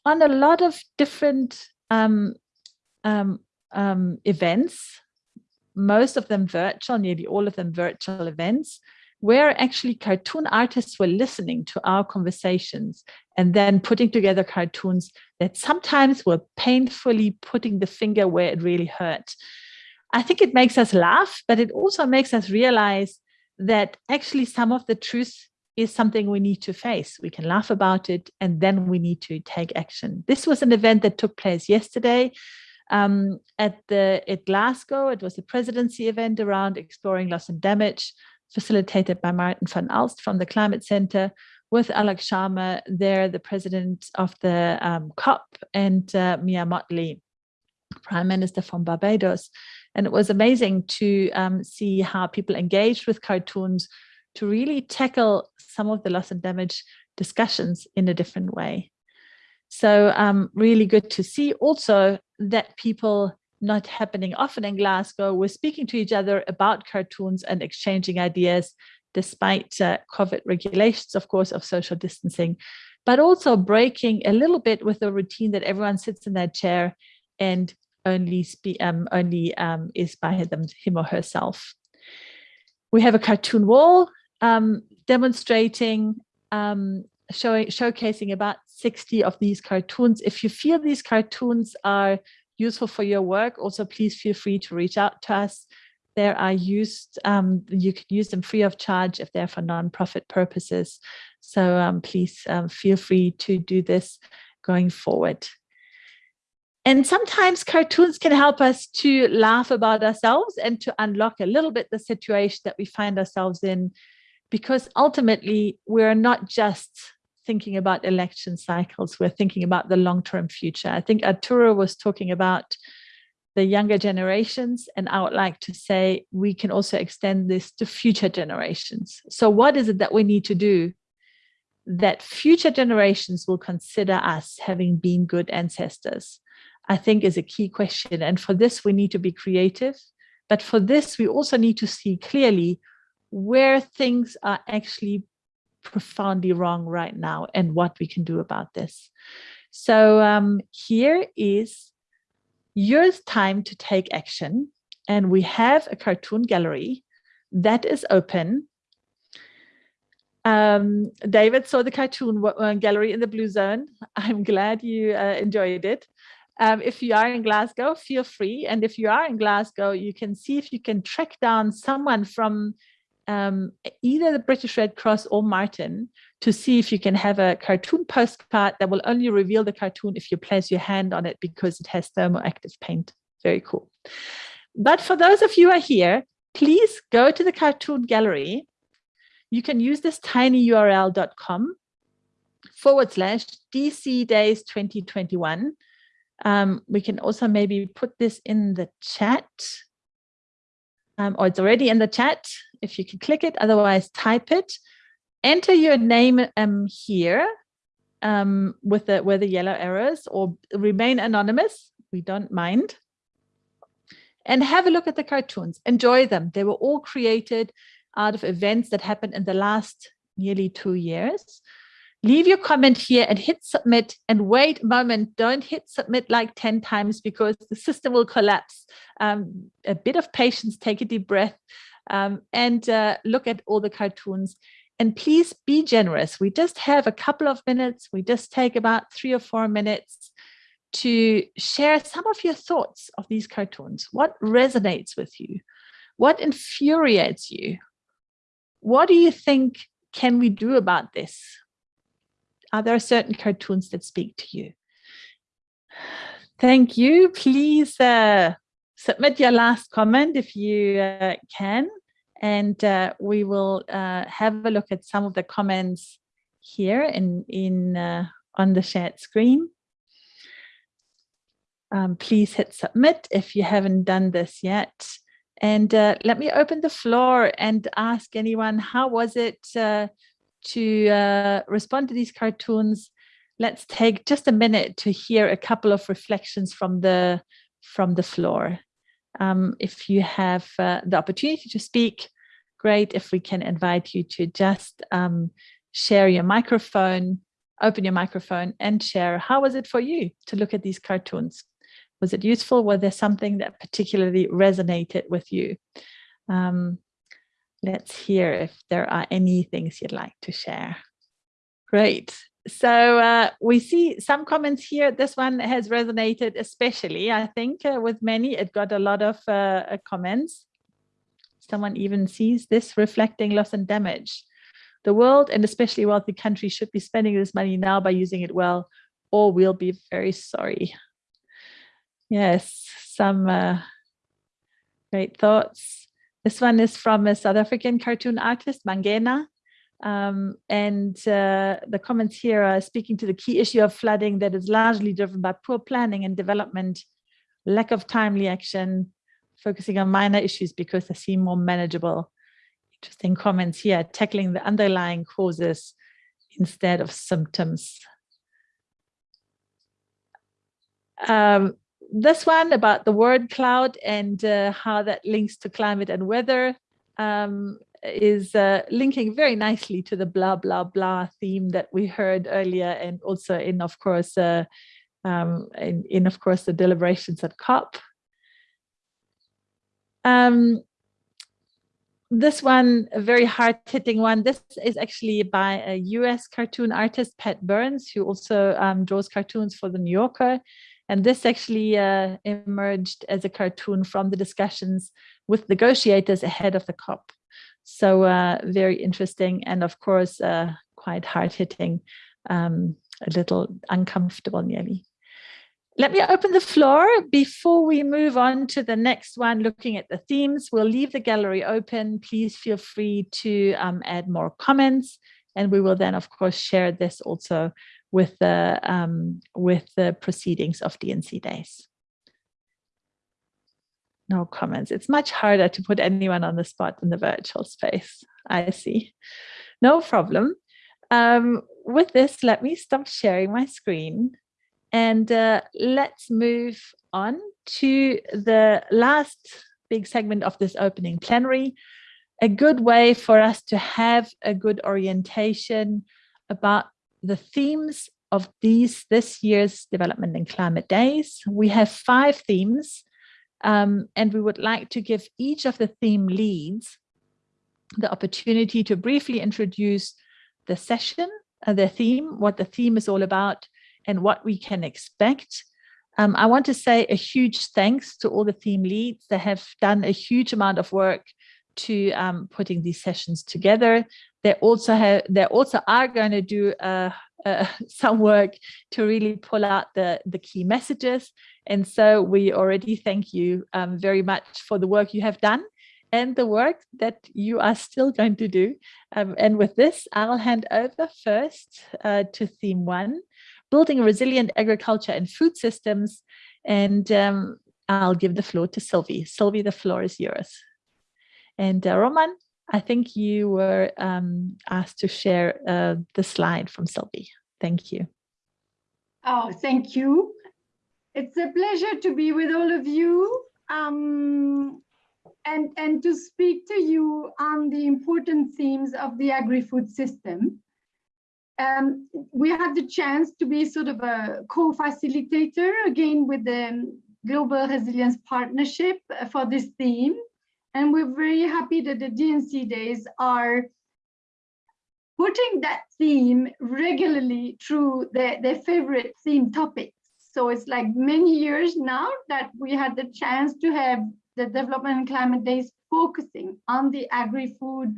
on a lot of different um, um, events, most of them virtual, nearly all of them virtual events, where actually cartoon artists were listening to our conversations and then putting together cartoons that sometimes were painfully putting the finger where it really hurt. I think it makes us laugh, but it also makes us realize that actually some of the truth is something we need to face. We can laugh about it and then we need to take action. This was an event that took place yesterday um, at the at Glasgow. It was a presidency event around exploring loss and damage facilitated by Maarten van Aalst from the Climate Center with Alok Sharma there, the president of the um, COP, and uh, Mia Mottley, Prime Minister from Barbados. And it was amazing to um, see how people engaged with cartoons to really tackle some of the loss and damage discussions in a different way. So um, really good to see also that people not happening often in Glasgow, we're speaking to each other about cartoons and exchanging ideas despite uh, COVID regulations, of course, of social distancing, but also breaking a little bit with the routine that everyone sits in their chair and only um, only um, is by them, him or herself. We have a cartoon wall um, demonstrating, um, showing, showcasing about 60 of these cartoons. If you feel these cartoons are useful for your work, also please feel free to reach out to us. There are used, um, you can use them free of charge if they're for nonprofit purposes. So um, please um, feel free to do this going forward. And sometimes cartoons can help us to laugh about ourselves and to unlock a little bit the situation that we find ourselves in, because ultimately we're not just thinking about election cycles, we're thinking about the long-term future. I think Arturo was talking about the younger generations, and I would like to say we can also extend this to future generations. So what is it that we need to do that future generations will consider us having been good ancestors? I think is a key question. And for this, we need to be creative. But for this, we also need to see clearly where things are actually profoundly wrong right now and what we can do about this. So um, here is your time to take action. And we have a cartoon gallery that is open. Um, David saw the cartoon uh, gallery in the Blue Zone. I'm glad you uh, enjoyed it. Um, if you are in Glasgow, feel free. And if you are in Glasgow, you can see if you can track down someone from um, either the British Red Cross or Martin to see if you can have a cartoon postcard that will only reveal the cartoon if you place your hand on it because it has thermoactive paint. Very cool. But for those of you who are here, please go to the cartoon gallery. You can use this tinyurl.com forward slash DC days 2021. Um, we can also maybe put this in the chat um, or it's already in the chat if you can click it, otherwise type it. Enter your name um, here um, with the where the yellow arrows or remain anonymous. We don't mind. And have a look at the cartoons. Enjoy them. They were all created out of events that happened in the last nearly two years leave your comment here and hit submit and wait a moment. Don't hit submit like 10 times because the system will collapse. Um, a bit of patience, take a deep breath um, and uh, look at all the cartoons. And please be generous. We just have a couple of minutes. We just take about three or four minutes to share some of your thoughts of these cartoons. What resonates with you? What infuriates you? What do you think can we do about this? Are there certain cartoons that speak to you? Thank you. Please uh, submit your last comment if you uh, can, and uh, we will uh, have a look at some of the comments here in, in uh, on the shared screen. Um, please hit submit if you haven't done this yet. And uh, let me open the floor and ask anyone, how was it to uh, respond to these cartoons, let's take just a minute to hear a couple of reflections from the from the floor. Um, if you have uh, the opportunity to speak, great. If we can invite you to just um, share your microphone, open your microphone and share. How was it for you to look at these cartoons? Was it useful? Was there something that particularly resonated with you? Um, let's hear if there are any things you'd like to share. Great. So uh, we see some comments here. This one has resonated especially, I think, uh, with many. It got a lot of uh, uh comments. Someone even sees this reflecting loss and damage. The world and especially wealthy countries should be spending this money now by using it well, or we'll be very sorry. Yes, some uh, great thoughts. This one is from a South African cartoon artist, Mangena. Um, and uh, the comments here are speaking to the key issue of flooding that is largely driven by poor planning and development, lack of timely action, focusing on minor issues because they seem more manageable. Interesting comments here, tackling the underlying causes instead of symptoms. Um, this one about the word cloud and uh, how that links to climate and weather um, is uh, linking very nicely to the blah, blah, blah theme that we heard earlier and also in, of course, uh, um, in, in, of course, the deliberations at COP. Um, this one, a very hard-hitting one. This is actually by a US cartoon artist, Pat Byrnes, who also um, draws cartoons for The New Yorker. And this actually uh, emerged as a cartoon from the discussions with negotiators ahead of the COP. So uh, very interesting and of course uh, quite hard hitting, um, a little uncomfortable nearly. Let me open the floor before we move on to the next one, looking at the themes. We'll leave the gallery open. Please feel free to um, add more comments. And we will then, of course, share this also with the, um, with the proceedings of DNC days. No comments. It's much harder to put anyone on the spot in the virtual space. I see. No problem. Um, with this, let me stop sharing my screen and uh, let's move on to the last big segment of this opening plenary, a good way for us to have a good orientation about the themes of these this year's development and climate days. We have five themes um, and we would like to give each of the theme leads the opportunity to briefly introduce the session, uh, the theme, what the theme is all about, and what we can expect. Um, I want to say a huge thanks to all the theme leads that have done a huge amount of work to um, putting these sessions together. They also have, they also are going to do uh, uh, some work to really pull out the, the key messages. And so we already thank you um, very much for the work you have done and the work that you are still going to do. Um, and with this, I'll hand over first uh, to theme one, building resilient agriculture and food systems. And um, I'll give the floor to Sylvie. Sylvie, the floor is yours. And uh, Roman, I think you were um, asked to share uh, the slide from Sylvie. Thank you. Oh, thank you. It's a pleasure to be with all of you um, and, and to speak to you on the important themes of the agri-food system. Um, we had the chance to be sort of a co-facilitator again with the Global Resilience Partnership for this theme. And we're very happy that the DNC days are putting that theme regularly through their, their favorite theme topics. So it's like many years now that we had the chance to have the Development and Climate Days focusing on the agri-food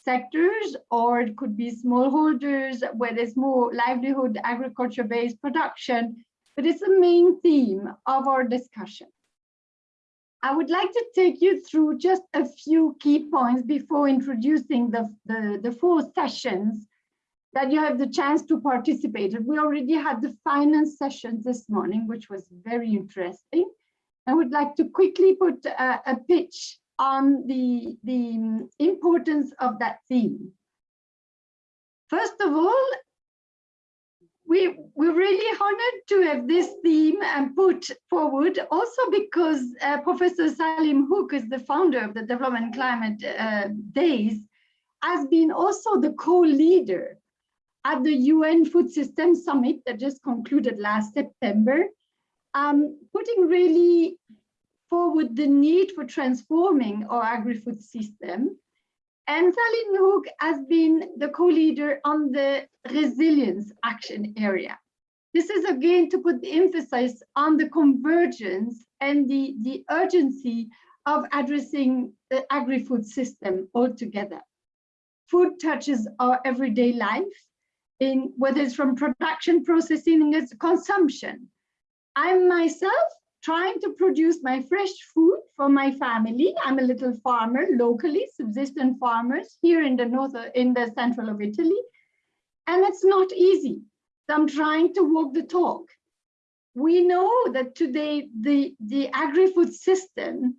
sectors, or it could be smallholders where there's more livelihood agriculture-based production, but it's the main theme of our discussion. I would like to take you through just a few key points before introducing the, the, the four sessions that you have the chance to participate. in. We already had the finance session this morning, which was very interesting. I would like to quickly put a, a pitch on the, the importance of that theme. First of all, we, we're really honored to have this theme and put forward also because uh, Professor Saleem Huq is the founder of the Development Climate uh, Days, has been also the co-leader at the UN Food System Summit that just concluded last September, um, putting really forward the need for transforming our agri-food system. And Saleem Huq has been the co-leader on the resilience action area. This is again to put the emphasis on the convergence and the, the urgency of addressing the agri-food system altogether. Food touches our everyday life, in whether it's from production, processing, it's consumption. I myself trying to produce my fresh food for my family. I'm a little farmer locally, subsistent farmers here in the north, in the central of Italy. And it's not easy. So I'm trying to walk the talk. We know that today the, the agri-food system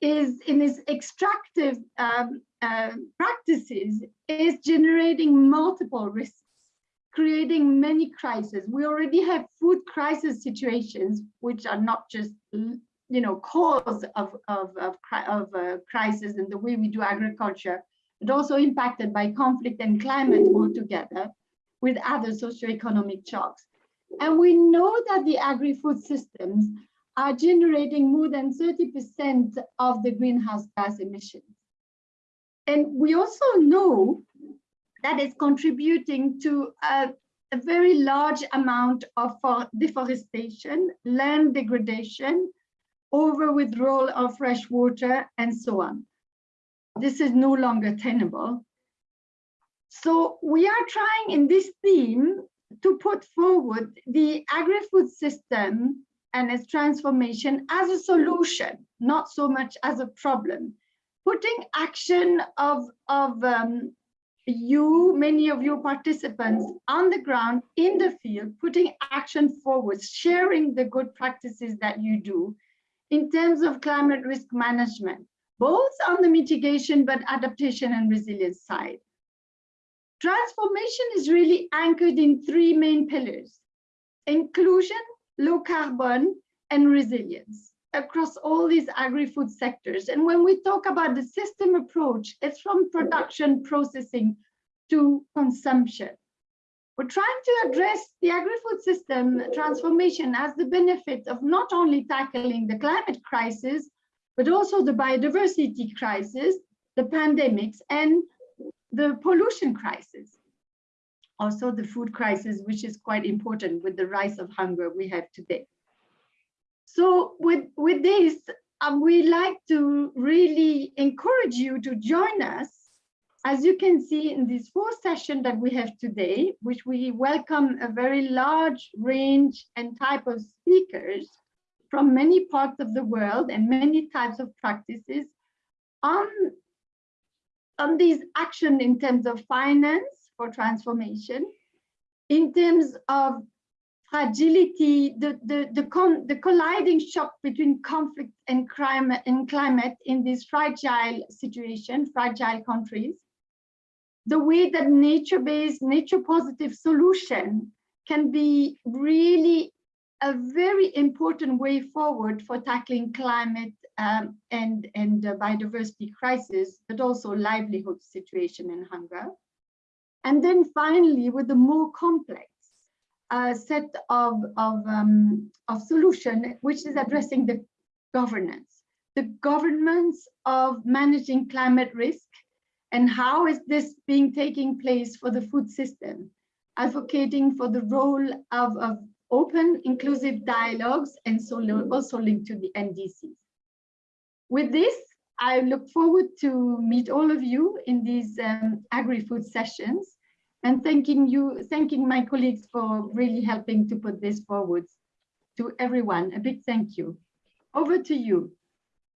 is in its extractive um, uh, practices is generating multiple risks creating many crises. We already have food crisis situations, which are not just you know cause of of of, of uh, crisis in the way we do agriculture, but also impacted by conflict and climate altogether, with other socioeconomic shocks. And we know that the agri-food systems are generating more than 30% of the greenhouse gas emissions. And we also know that is contributing to a, a very large amount of deforestation, land degradation, over withdrawal of fresh water, and so on. This is no longer tenable. So we are trying in this theme to put forward the agri-food system and its transformation as a solution, not so much as a problem. Putting action of, of um, you, many of your participants on the ground, in the field, putting action forward, sharing the good practices that you do in terms of climate risk management, both on the mitigation but adaptation and resilience side. Transformation is really anchored in three main pillars, inclusion, low carbon, and resilience across all these agri-food sectors. And when we talk about the system approach, it's from production processing to consumption. We're trying to address the agri-food system transformation as the benefit of not only tackling the climate crisis, but also the biodiversity crisis, the pandemics, and the pollution crisis. Also the food crisis, which is quite important with the rise of hunger we have today. So with, with this, um, we like to really encourage you to join us. As you can see in this fourth session that we have today, which we welcome a very large range and type of speakers from many parts of the world and many types of practices on, on these action in terms of finance for transformation, in terms of fragility, the, the, the, con, the colliding shock between conflict and crime and climate in this fragile situation, fragile countries, the way that nature-based, nature-positive solution can be really a very important way forward for tackling climate um, and, and biodiversity crisis, but also livelihood situation and hunger. And then finally, with the more complex a set of, of, um, of solution, which is addressing the governance, the governance of managing climate risk and how is this being taking place for the food system, advocating for the role of, of open, inclusive dialogues and so also linked to the NDCs. With this, I look forward to meet all of you in these um, agri-food sessions and thanking you, thanking my colleagues for really helping to put this forward to everyone. A big thank you. Over to you.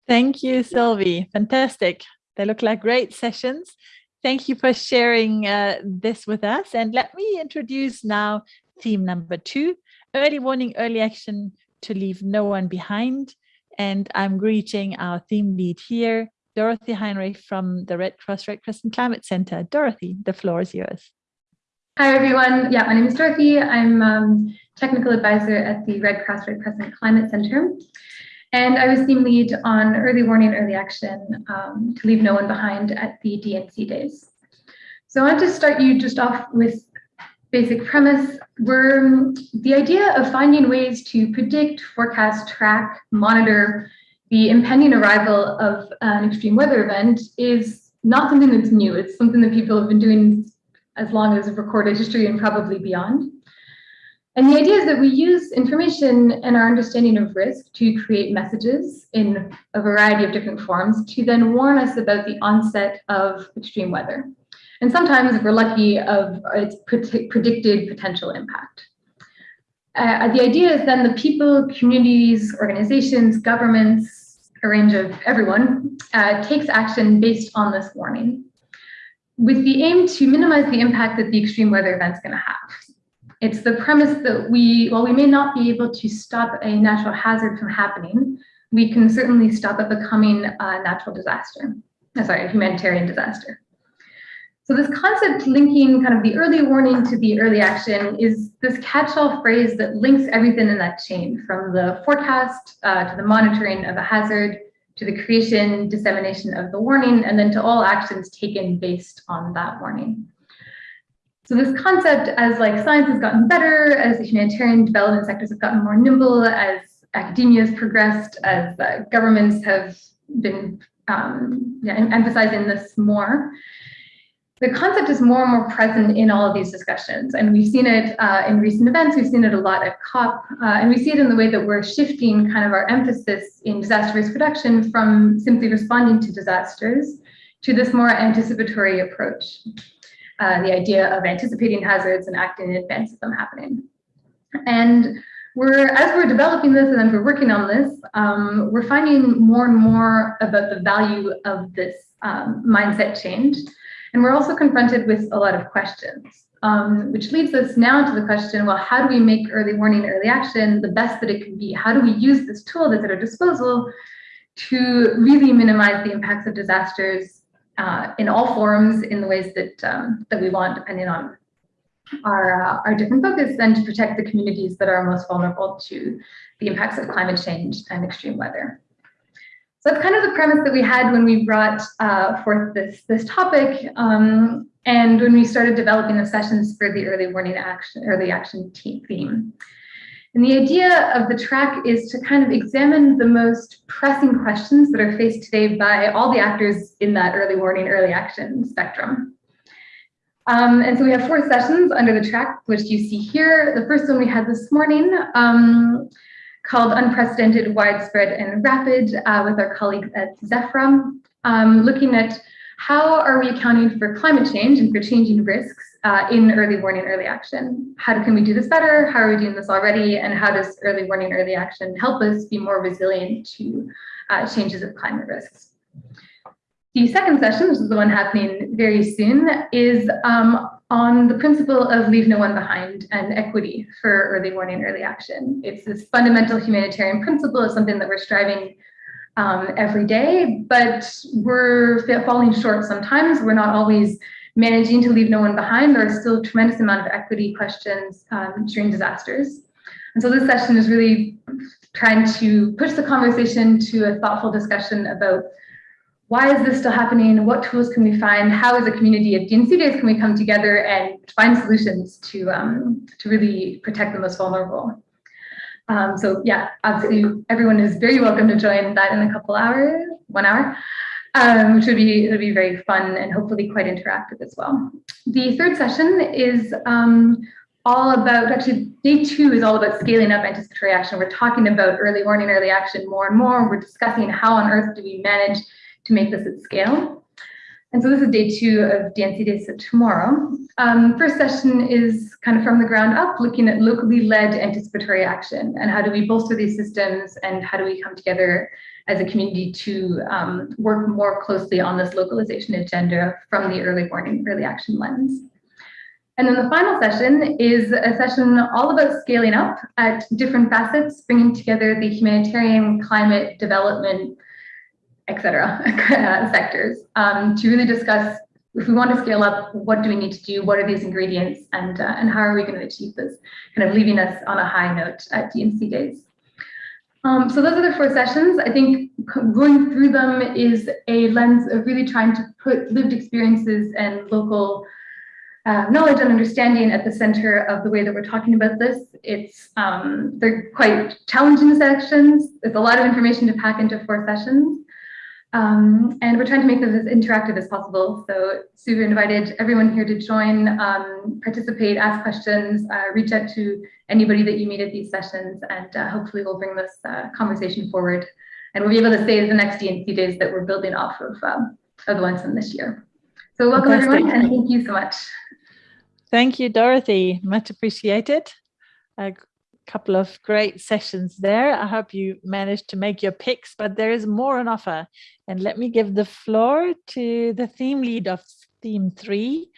Thank you, Sylvie. Fantastic. They look like great sessions. Thank you for sharing uh, this with us. And let me introduce now theme number two, early warning, early action to leave no one behind. And I'm greeting our theme lead here, Dorothy Heinrich from the Red Cross Red Crescent Climate Center. Dorothy, the floor is yours. Hi, everyone. Yeah, my name is Dorothy. I'm um, technical advisor at the Red Cross Red Crescent Climate Center. And I was team lead on early warning, early action um, to leave no one behind at the DNC days. So I wanted to start you just off with basic premise. Where the idea of finding ways to predict, forecast, track, monitor the impending arrival of an extreme weather event is not something that's new. It's something that people have been doing as long as recorded history and probably beyond. And the idea is that we use information and our understanding of risk to create messages in a variety of different forms to then warn us about the onset of extreme weather. And sometimes, if we're lucky, of its predicted potential impact. Uh, the idea is then the people, communities, organizations, governments, a range of everyone, uh, takes action based on this warning with the aim to minimize the impact that the extreme weather event's going to have. It's the premise that we, while we may not be able to stop a natural hazard from happening, we can certainly stop it becoming a natural disaster, sorry, a humanitarian disaster. So this concept linking kind of the early warning to the early action is this catch-all phrase that links everything in that chain from the forecast uh, to the monitoring of a hazard to the creation, dissemination of the warning, and then to all actions taken based on that warning. So this concept, as like science has gotten better, as the humanitarian development sectors have gotten more nimble, as academia has progressed, as uh, governments have been um, yeah, emphasizing this more, the concept is more and more present in all of these discussions. And we've seen it uh, in recent events, we've seen it a lot at COP, uh, and we see it in the way that we're shifting kind of our emphasis in disaster risk reduction from simply responding to disasters to this more anticipatory approach. uh, the idea of anticipating hazards and acting in advance of them happening. And we're, as we're developing this and as we're working on this, um, we're finding more and more about the value of this um, mindset change. And we're also confronted with a lot of questions, um, which leads us now to the question, well, how do we make early warning, early action the best that it can be? How do we use this tool that's at our disposal to really minimize the impacts of disasters uh, in all forms in the ways that, um, that we want, depending on our, uh, our different focus and to protect the communities that are most vulnerable to the impacts of climate change and extreme weather. That's kind of the premise that we had when we brought uh, forth this, this topic um, and when we started developing the sessions for the early warning action, early action theme. And the idea of the track is to kind of examine the most pressing questions that are faced today by all the actors in that early warning, early action spectrum. Um, and so we have four sessions under the track, which you see here. The first one we had this morning um, called Unprecedented, Widespread, and Rapid uh, with our colleagues at Zephyr, um, looking at how are we accounting for climate change and for changing risks uh, in early warning, early action? How can we do this better? How are we doing this already? And how does early warning, early action help us be more resilient to uh, changes of climate risks? The second session, which is the one happening very soon, is um, on the principle of leave no one behind and equity for early warning, early action. It's this fundamental humanitarian principle, it's something that we're striving um, every day, but we're falling short sometimes. We're not always managing to leave no one behind. There are still a tremendous amount of equity questions um, during disasters. And so this session is really trying to push the conversation to a thoughtful discussion about why is this still happening? What tools can we find? How as a community of DNC days can we come together and find solutions to, um, to really protect the most vulnerable? Um, so yeah, absolutely, everyone is very welcome to join that in a couple hours, one hour, um, which would be, would be very fun and hopefully quite interactive as well. The third session is um, all about, actually day two is all about scaling up anticipatory action. We're talking about early warning, early action more and more. We're discussing how on earth do we manage to make this at scale. And so this is day two of DNC Days so tomorrow. Um, first session is kind of from the ground up, looking at locally led anticipatory action and how do we bolster these systems and how do we come together as a community to um, work more closely on this localization agenda from the early warning, early action lens. And then the final session is a session all about scaling up at different facets, bringing together the humanitarian, climate, development, et cetera, sectors um, to really discuss if we want to scale up, what do we need to do? What are these ingredients and, uh, and how are we going to achieve this? Kind of leaving us on a high note at DNC days. Um, so those are the four sessions. I think going through them is a lens of really trying to put lived experiences and local uh, knowledge and understanding at the center of the way that we're talking about this. It's um, they're quite challenging sections. There's a lot of information to pack into four sessions. Um, and we're trying to make this as interactive as possible. So Sue invited everyone here to join, um, participate, ask questions, uh, reach out to anybody that you meet at these sessions, and uh, hopefully we'll bring this uh, conversation forward. And we'll be able to say the next DNC days that we're building off of, um, of the ones from this year. So welcome Fantastic. everyone, and thank you so much. Thank you, Dorothy. Much appreciated couple of great sessions there. I hope you managed to make your picks, but there is more on offer. And let me give the floor to the theme lead of theme three,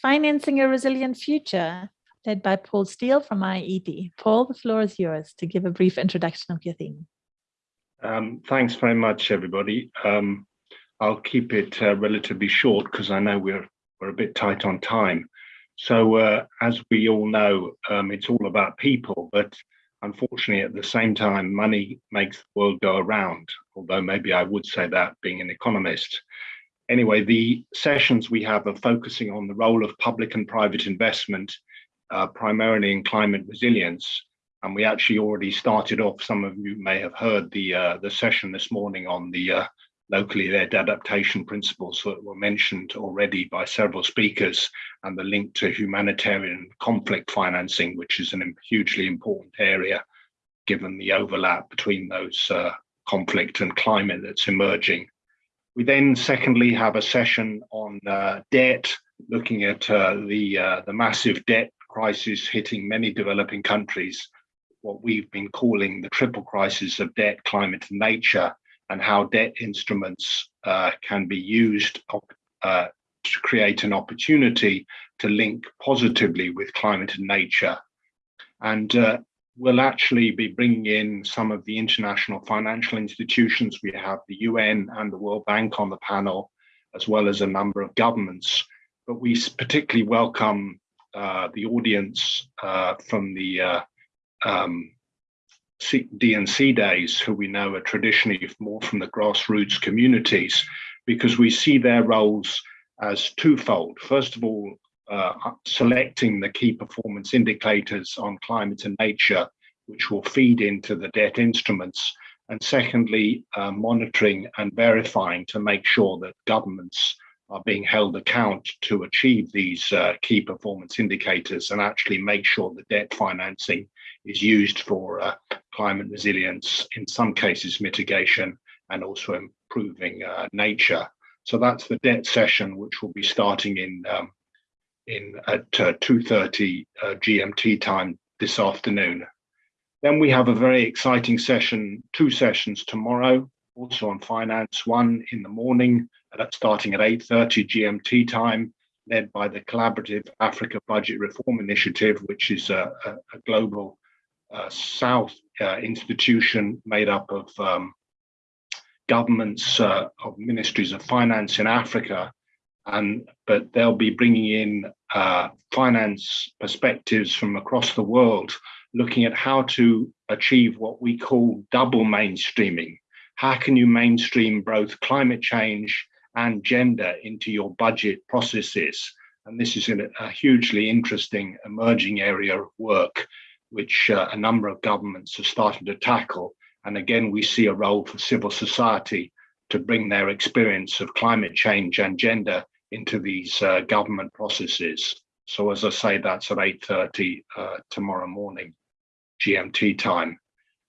Financing a Resilient Future, led by Paul Steele from IIED. Paul, the floor is yours to give a brief introduction of your theme. Um, thanks very much, everybody. Um, I'll keep it uh, relatively short because I know we're, we're a bit tight on time. So uh, as we all know, um, it's all about people, but unfortunately at the same time, money makes the world go around, although maybe I would say that being an economist. Anyway, the sessions we have are focusing on the role of public and private investment, uh, primarily in climate resilience. And we actually already started off, some of you may have heard the, uh, the session this morning on the uh, locally led adaptation principles that were mentioned already by several speakers and the link to humanitarian conflict financing, which is a hugely important area given the overlap between those uh, conflict and climate that's emerging. We then secondly have a session on uh, debt, looking at uh, the, uh, the massive debt crisis hitting many developing countries, what we've been calling the triple crisis of debt, climate and nature, and how debt instruments uh, can be used uh, to create an opportunity to link positively with climate and nature. And uh, we'll actually be bringing in some of the international financial institutions. We have the UN and the World Bank on the panel, as well as a number of governments. But we particularly welcome uh, the audience uh, from the uh, DNC days, who we know are traditionally more from the grassroots communities, because we see their roles as twofold. First of all, uh, selecting the key performance indicators on climate and nature, which will feed into the debt instruments. And secondly, uh, monitoring and verifying to make sure that governments are being held account to achieve these uh, key performance indicators and actually make sure that debt financing is used for uh, climate resilience, in some cases mitigation, and also improving uh, nature. So that's the debt session, which will be starting in um, in at uh, 2.30 uh, GMT time this afternoon. Then we have a very exciting session, two sessions tomorrow, also on finance, one in the morning, uh, starting at 8.30 GMT time, led by the Collaborative Africa Budget Reform Initiative, which is a, a, global uh, South uh, institution made up of um, governments uh, of ministries of finance in Africa, and but they'll be bringing in uh, finance perspectives from across the world, looking at how to achieve what we call double mainstreaming. How can you mainstream both climate change and gender into your budget processes? And this is a hugely interesting emerging area of work, which uh, a number of governments are starting to tackle and again, we see a role for civil society to bring their experience of climate change and gender into these uh, government processes. So as I say, that's at 8.30 uh, tomorrow morning, GMT time.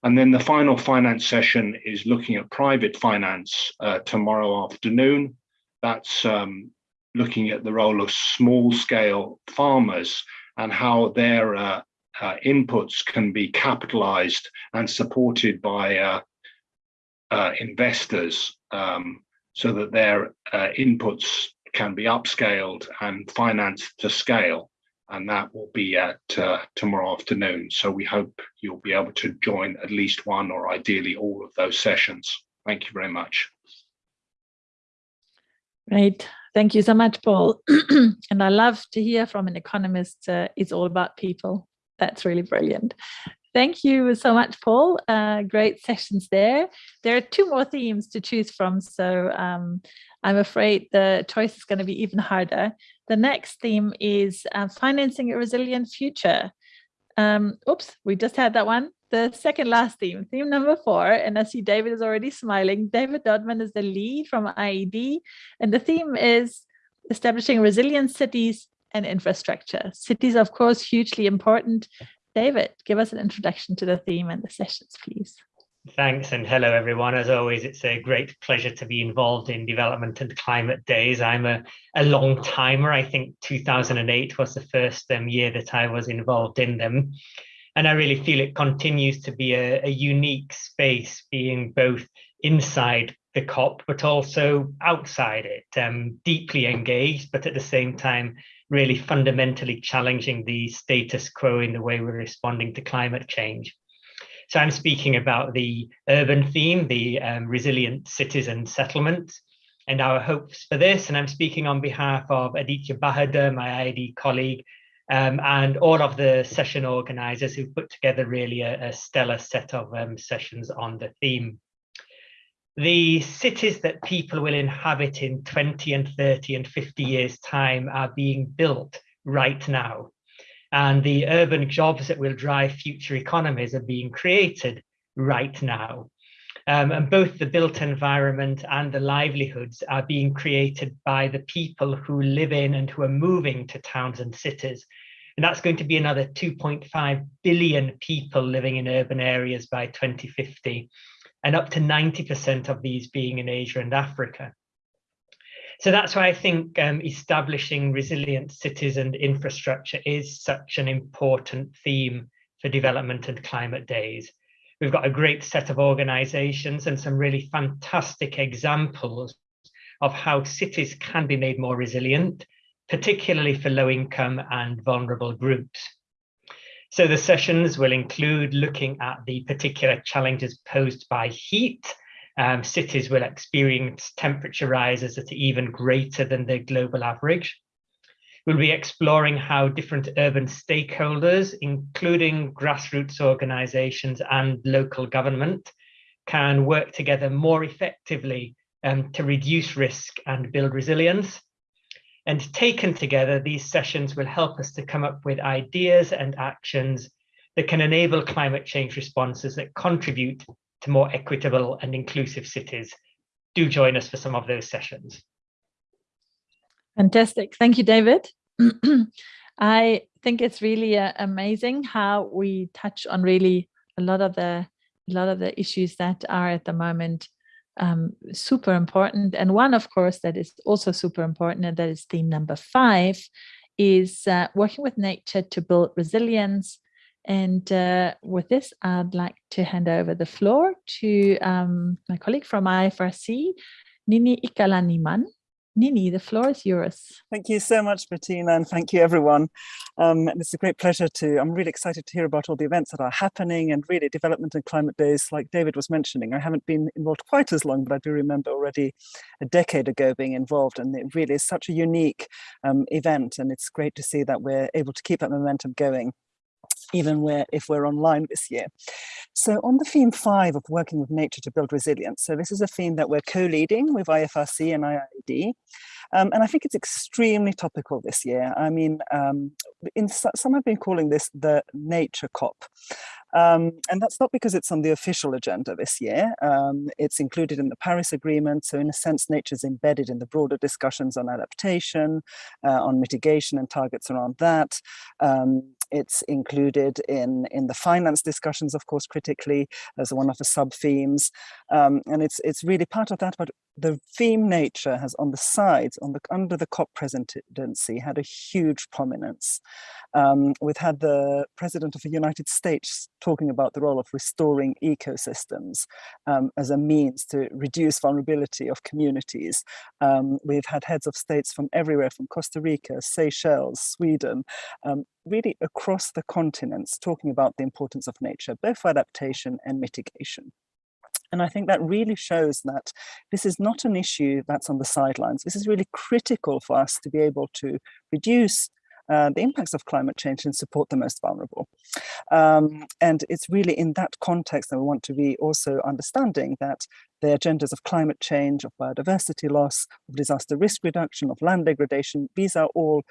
And then the final finance session is looking at private finance uh, tomorrow afternoon. That's um, looking at the role of small scale farmers and how their uh, inputs can be capitalized and supported by uh, uh, investors um, so that their uh, inputs can be upscaled and financed to scale. And that will be at uh, tomorrow afternoon. So we hope you'll be able to join at least one or ideally all of those sessions. Thank you very much. Great. Thank you so much, Paul. and I love to hear from an economist, uh, it's all about people that's really brilliant. Thank you so much, Paul. Uh, great sessions there. There are two more themes to choose from, so um, I'm afraid the choice is going to be even harder. The next theme is uh, financing a resilient future. Um, oops, we just had that one. The second last theme, theme number four, and I see David is already smiling. David Dodman is the lead from IIED, and the theme is establishing resilient cities and infrastructure. Cities, of course, hugely important. David, give us an introduction to the theme and the sessions, please. Thanks and hello everyone. As always, it's a great pleasure to be involved in development and climate days. I'm a, a long timer. I think 2008 was the first um, year that I was involved in them. And I really feel it continues to be a, a unique space being both inside the COP, but also outside it, um, deeply engaged, but at the same time, really fundamentally challenging the status quo in the way we're responding to climate change. So I'm speaking about the urban theme, the um, resilient cities and settlements, and our hopes for this. And I'm speaking on behalf of Aditya Bahadur, my IIED colleague, um, and all of the session organizers who put together really a, a stellar set of um, sessions on the theme the cities that people will inhabit in 20 and 30 and 50 years time are being built right now. And the urban jobs that will drive future economies are being created right now. Um, and both the built environment and the livelihoods are being created by the people who live in and who are moving to towns and cities. And that's going to be another 2.5 billion people living in urban areas by 2050 and up to 90% of these being in Asia and Africa. So that's why I think um, establishing resilient cities and infrastructure is such an important theme for development and climate days. We've got a great set of organizations and some really fantastic examples of how cities can be made more resilient, particularly for low income and vulnerable groups. So the sessions will include looking at the particular challenges posed by heat. Um, cities will experience temperature rises that are even greater than the global average. We'll be exploring how different urban stakeholders, including grassroots organizations and local government, can work together more effectively um, to reduce risk and build resilience. And taken together, these sessions will help us to come up with ideas and actions that can enable climate change responses that contribute to more equitable and inclusive cities. Do join us for some of those sessions. Fantastic. Thank you, David. I think it's really uh, amazing how we touch on really a lot of the a lot of the issues that are at the moment um, super important. And one, of course, that is also super important, and that is theme number five, is uh, working with nature to build resilience. And uh, with this, I'd like to hand over the floor to um, my colleague from IFRC, Nini Ikalaniman. Nini, the floor is yours. Thank you so much, Bettina, and thank you everyone. Um, it's a great pleasure to, I'm really excited to hear about all the events that are happening and really development and climate days, like David was mentioning. I haven't been involved quite as long, but I do remember already a decade ago being involved and it really is such a unique um, event and it's great to see that we're able to keep that momentum going even where if we're online this year. So on the theme five of working with nature to build resilience, so this is a theme that we're co-leading with IFRC and IIED. Um, and I think it's extremely topical this year. I mean, um, in, some have been calling this the nature COP. Um, and that's not because it's on the official agenda this year. Um, it's included in the Paris Agreement. So in a sense, nature is embedded in the broader discussions on adaptation, uh, on mitigation and targets around that. Um, it's included in, in the finance discussions, of course, critically as one of the sub-themes. Um, and it's, it's really part of that, but the theme nature has on the sides, on the under the COP presidency, had a huge prominence. Um, we've had the president of the United States talking about the role of restoring ecosystems um, as a means to reduce vulnerability of communities. Um, we've had heads of states from everywhere, from Costa Rica, Seychelles, Sweden, um, really across the continents talking about the importance of nature, both for adaptation and mitigation. And I think that really shows that this is not an issue that's on the sidelines. This is really critical for us to be able to reduce uh, the impacts of climate change and support the most vulnerable. Um, and it's really in that context that we want to be also understanding that the agendas of climate change, of biodiversity loss, of disaster risk reduction, of land degradation, these are all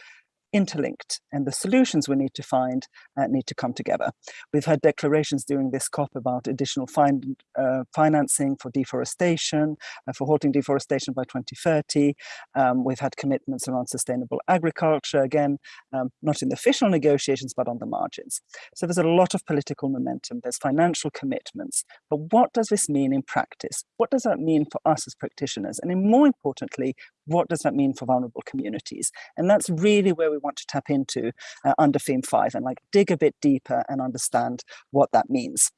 interlinked and the solutions we need to find uh, need to come together. We've had declarations during this COP about additional find, uh, financing for deforestation, uh, for halting deforestation by 2030. Um, we've had commitments around sustainable agriculture, again, um, not in the official negotiations, but on the margins. So there's a lot of political momentum, there's financial commitments, but what does this mean in practice? What does that mean for us as practitioners? And more importantly, what does that mean for vulnerable communities? And that's really where we want to tap into uh, under theme five and like dig a bit deeper and understand what that means.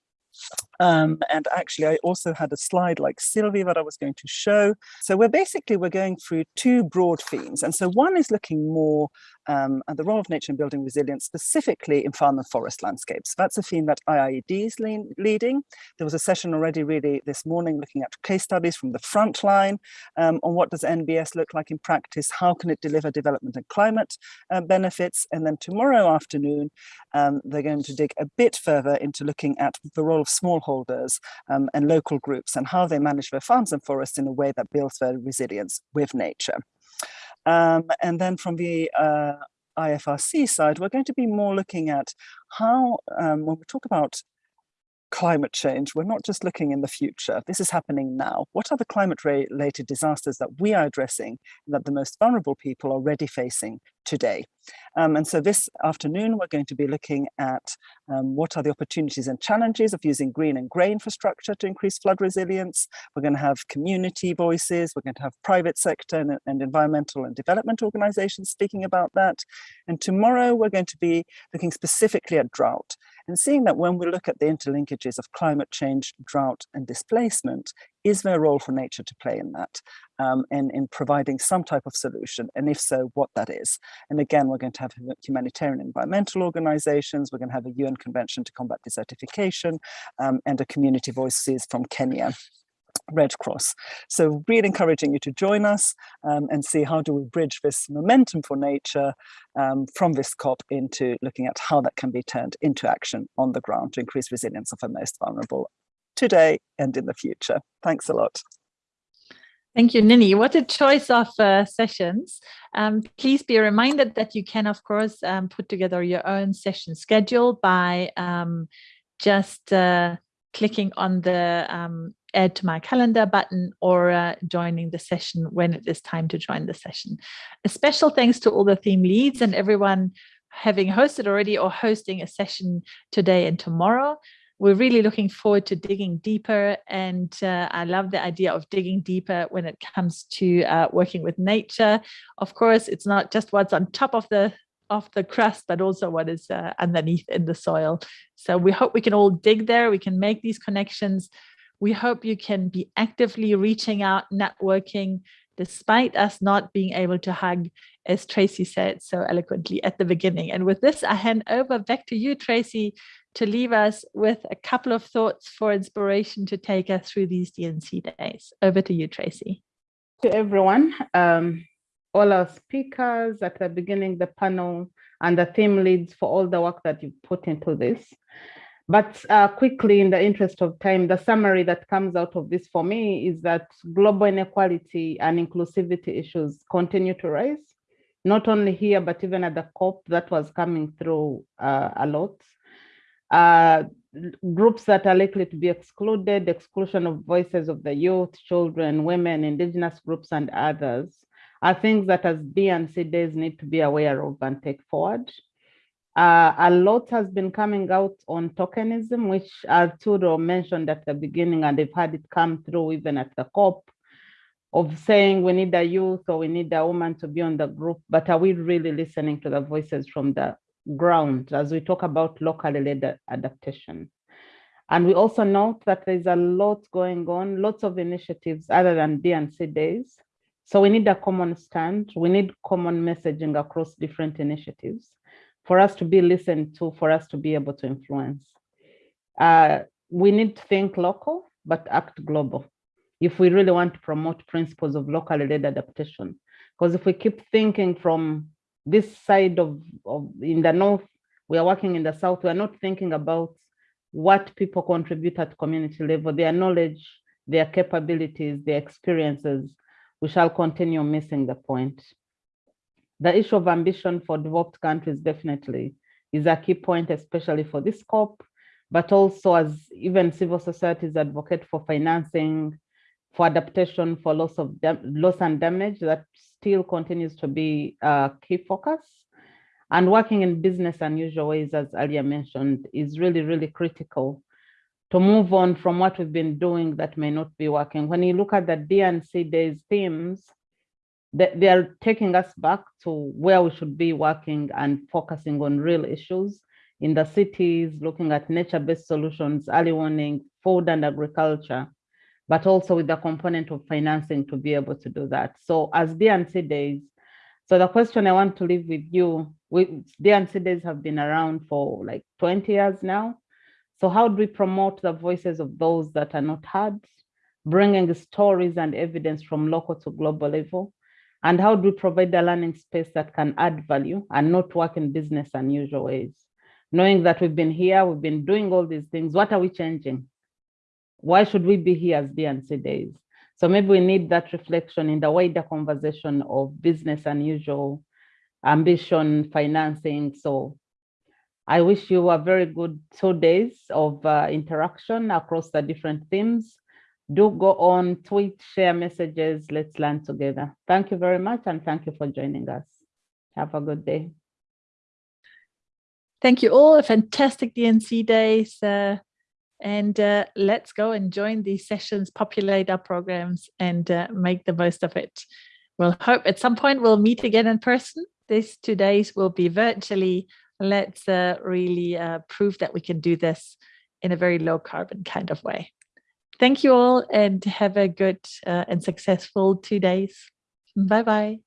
Um, and actually, I also had a slide like Sylvie that I was going to show. So we're basically, we're going through two broad themes. And so one is looking more um, at the role of nature in building resilience, specifically in farm and forest landscapes. That's a theme that IIED is leading. There was a session already really this morning looking at case studies from the front line um, on what does NBS look like in practice, how can it deliver development and climate uh, benefits. And then tomorrow afternoon, um, they're going to dig a bit further into looking at the role of small stakeholders um, and local groups and how they manage their farms and forests in a way that builds their resilience with nature. Um, and then from the uh, IFRC side, we're going to be more looking at how, um, when we talk about climate change, we're not just looking in the future. This is happening now. What are the climate-related disasters that we are addressing that the most vulnerable people are already facing today? Um, and so this afternoon, we're going to be looking at um, what are the opportunities and challenges of using green and grey infrastructure to increase flood resilience. We're going to have community voices. We're going to have private sector and, and environmental and development organizations speaking about that. And tomorrow, we're going to be looking specifically at drought and seeing that when we look at the interlinkages of climate change, drought and displacement, is there a role for nature to play in that um, and in providing some type of solution? And if so, what that is? And again, we're going to have humanitarian environmental organizations, we're going to have a UN Convention to Combat Desertification um, and a community voices from Kenya. Red Cross. So really encouraging you to join us um, and see how do we bridge this momentum for nature um, from this COP into looking at how that can be turned into action on the ground to increase resilience of our most vulnerable today and in the future. Thanks a lot. Thank you, Nini. What a choice of uh, sessions. Um, please be reminded that you can, of course, um, put together your own session schedule by um, just uh, clicking on the um, add to my calendar button or uh, joining the session when it is time to join the session. A special thanks to all the theme leads and everyone having hosted already or hosting a session today and tomorrow. We're really looking forward to digging deeper and uh, I love the idea of digging deeper when it comes to uh, working with nature. Of course, it's not just what's on top of the of the crust, but also what is uh, underneath in the soil. So we hope we can all dig there, we can make these connections, we hope you can be actively reaching out, networking, despite us not being able to hug, as Tracy said so eloquently at the beginning. And with this, I hand over back to you, Tracy, to leave us with a couple of thoughts for inspiration to take us through these DNC days. Over to you, Tracy. To everyone, um, all our speakers at the beginning, the panel, and the theme leads for all the work that you've put into this. But uh, quickly, in the interest of time, the summary that comes out of this for me is that global inequality and inclusivity issues continue to rise, not only here, but even at the COP that was coming through uh, a lot. Uh, groups that are likely to be excluded, exclusion of voices of the youth, children, women, indigenous groups, and others are things that as DNC days need to be aware of and take forward. Uh, a lot has been coming out on tokenism, which Arturo mentioned at the beginning, and they've had it come through even at the COP of saying we need a youth or we need a woman to be on the group, but are we really listening to the voices from the ground as we talk about locally led adaptation? And we also note that there's a lot going on, lots of initiatives other than DNC days. So we need a common stand, we need common messaging across different initiatives for us to be listened to, for us to be able to influence. Uh, we need to think local, but act global if we really want to promote principles of locally led adaptation. Because if we keep thinking from this side of, of in the north, we are working in the south, we are not thinking about what people contribute at community level, their knowledge, their capabilities, their experiences, we shall continue missing the point the issue of ambition for developed countries definitely is a key point, especially for this COP, but also as even civil societies advocate for financing, for adaptation, for loss of loss and damage, that still continues to be a key focus. And working in business unusual ways, as earlier mentioned, is really, really critical to move on from what we've been doing that may not be working. When you look at the DNC Days themes, they, they are taking us back to where we should be working and focusing on real issues in the cities, looking at nature-based solutions, early warning, food and agriculture, but also with the component of financing to be able to do that. So as DNC days, so the question I want to leave with you, we, DNC days have been around for like 20 years now. So how do we promote the voices of those that are not heard, bringing stories and evidence from local to global level, and how do we provide a learning space that can add value and not work in business unusual ways? Knowing that we've been here, we've been doing all these things, what are we changing? Why should we be here as DNC days? So maybe we need that reflection in the wider conversation of business unusual, ambition, financing. So I wish you a very good two days of uh, interaction across the different themes. Do go on, tweet, share messages. Let's learn together. Thank you very much. And thank you for joining us. Have a good day. Thank you all. A fantastic DNC days. And uh, let's go and join these sessions, populate our programs and uh, make the most of it. We'll hope at some point we'll meet again in person. These two days will be virtually. Let's uh, really uh, prove that we can do this in a very low carbon kind of way. Thank you all and have a good uh, and successful two days. Bye-bye.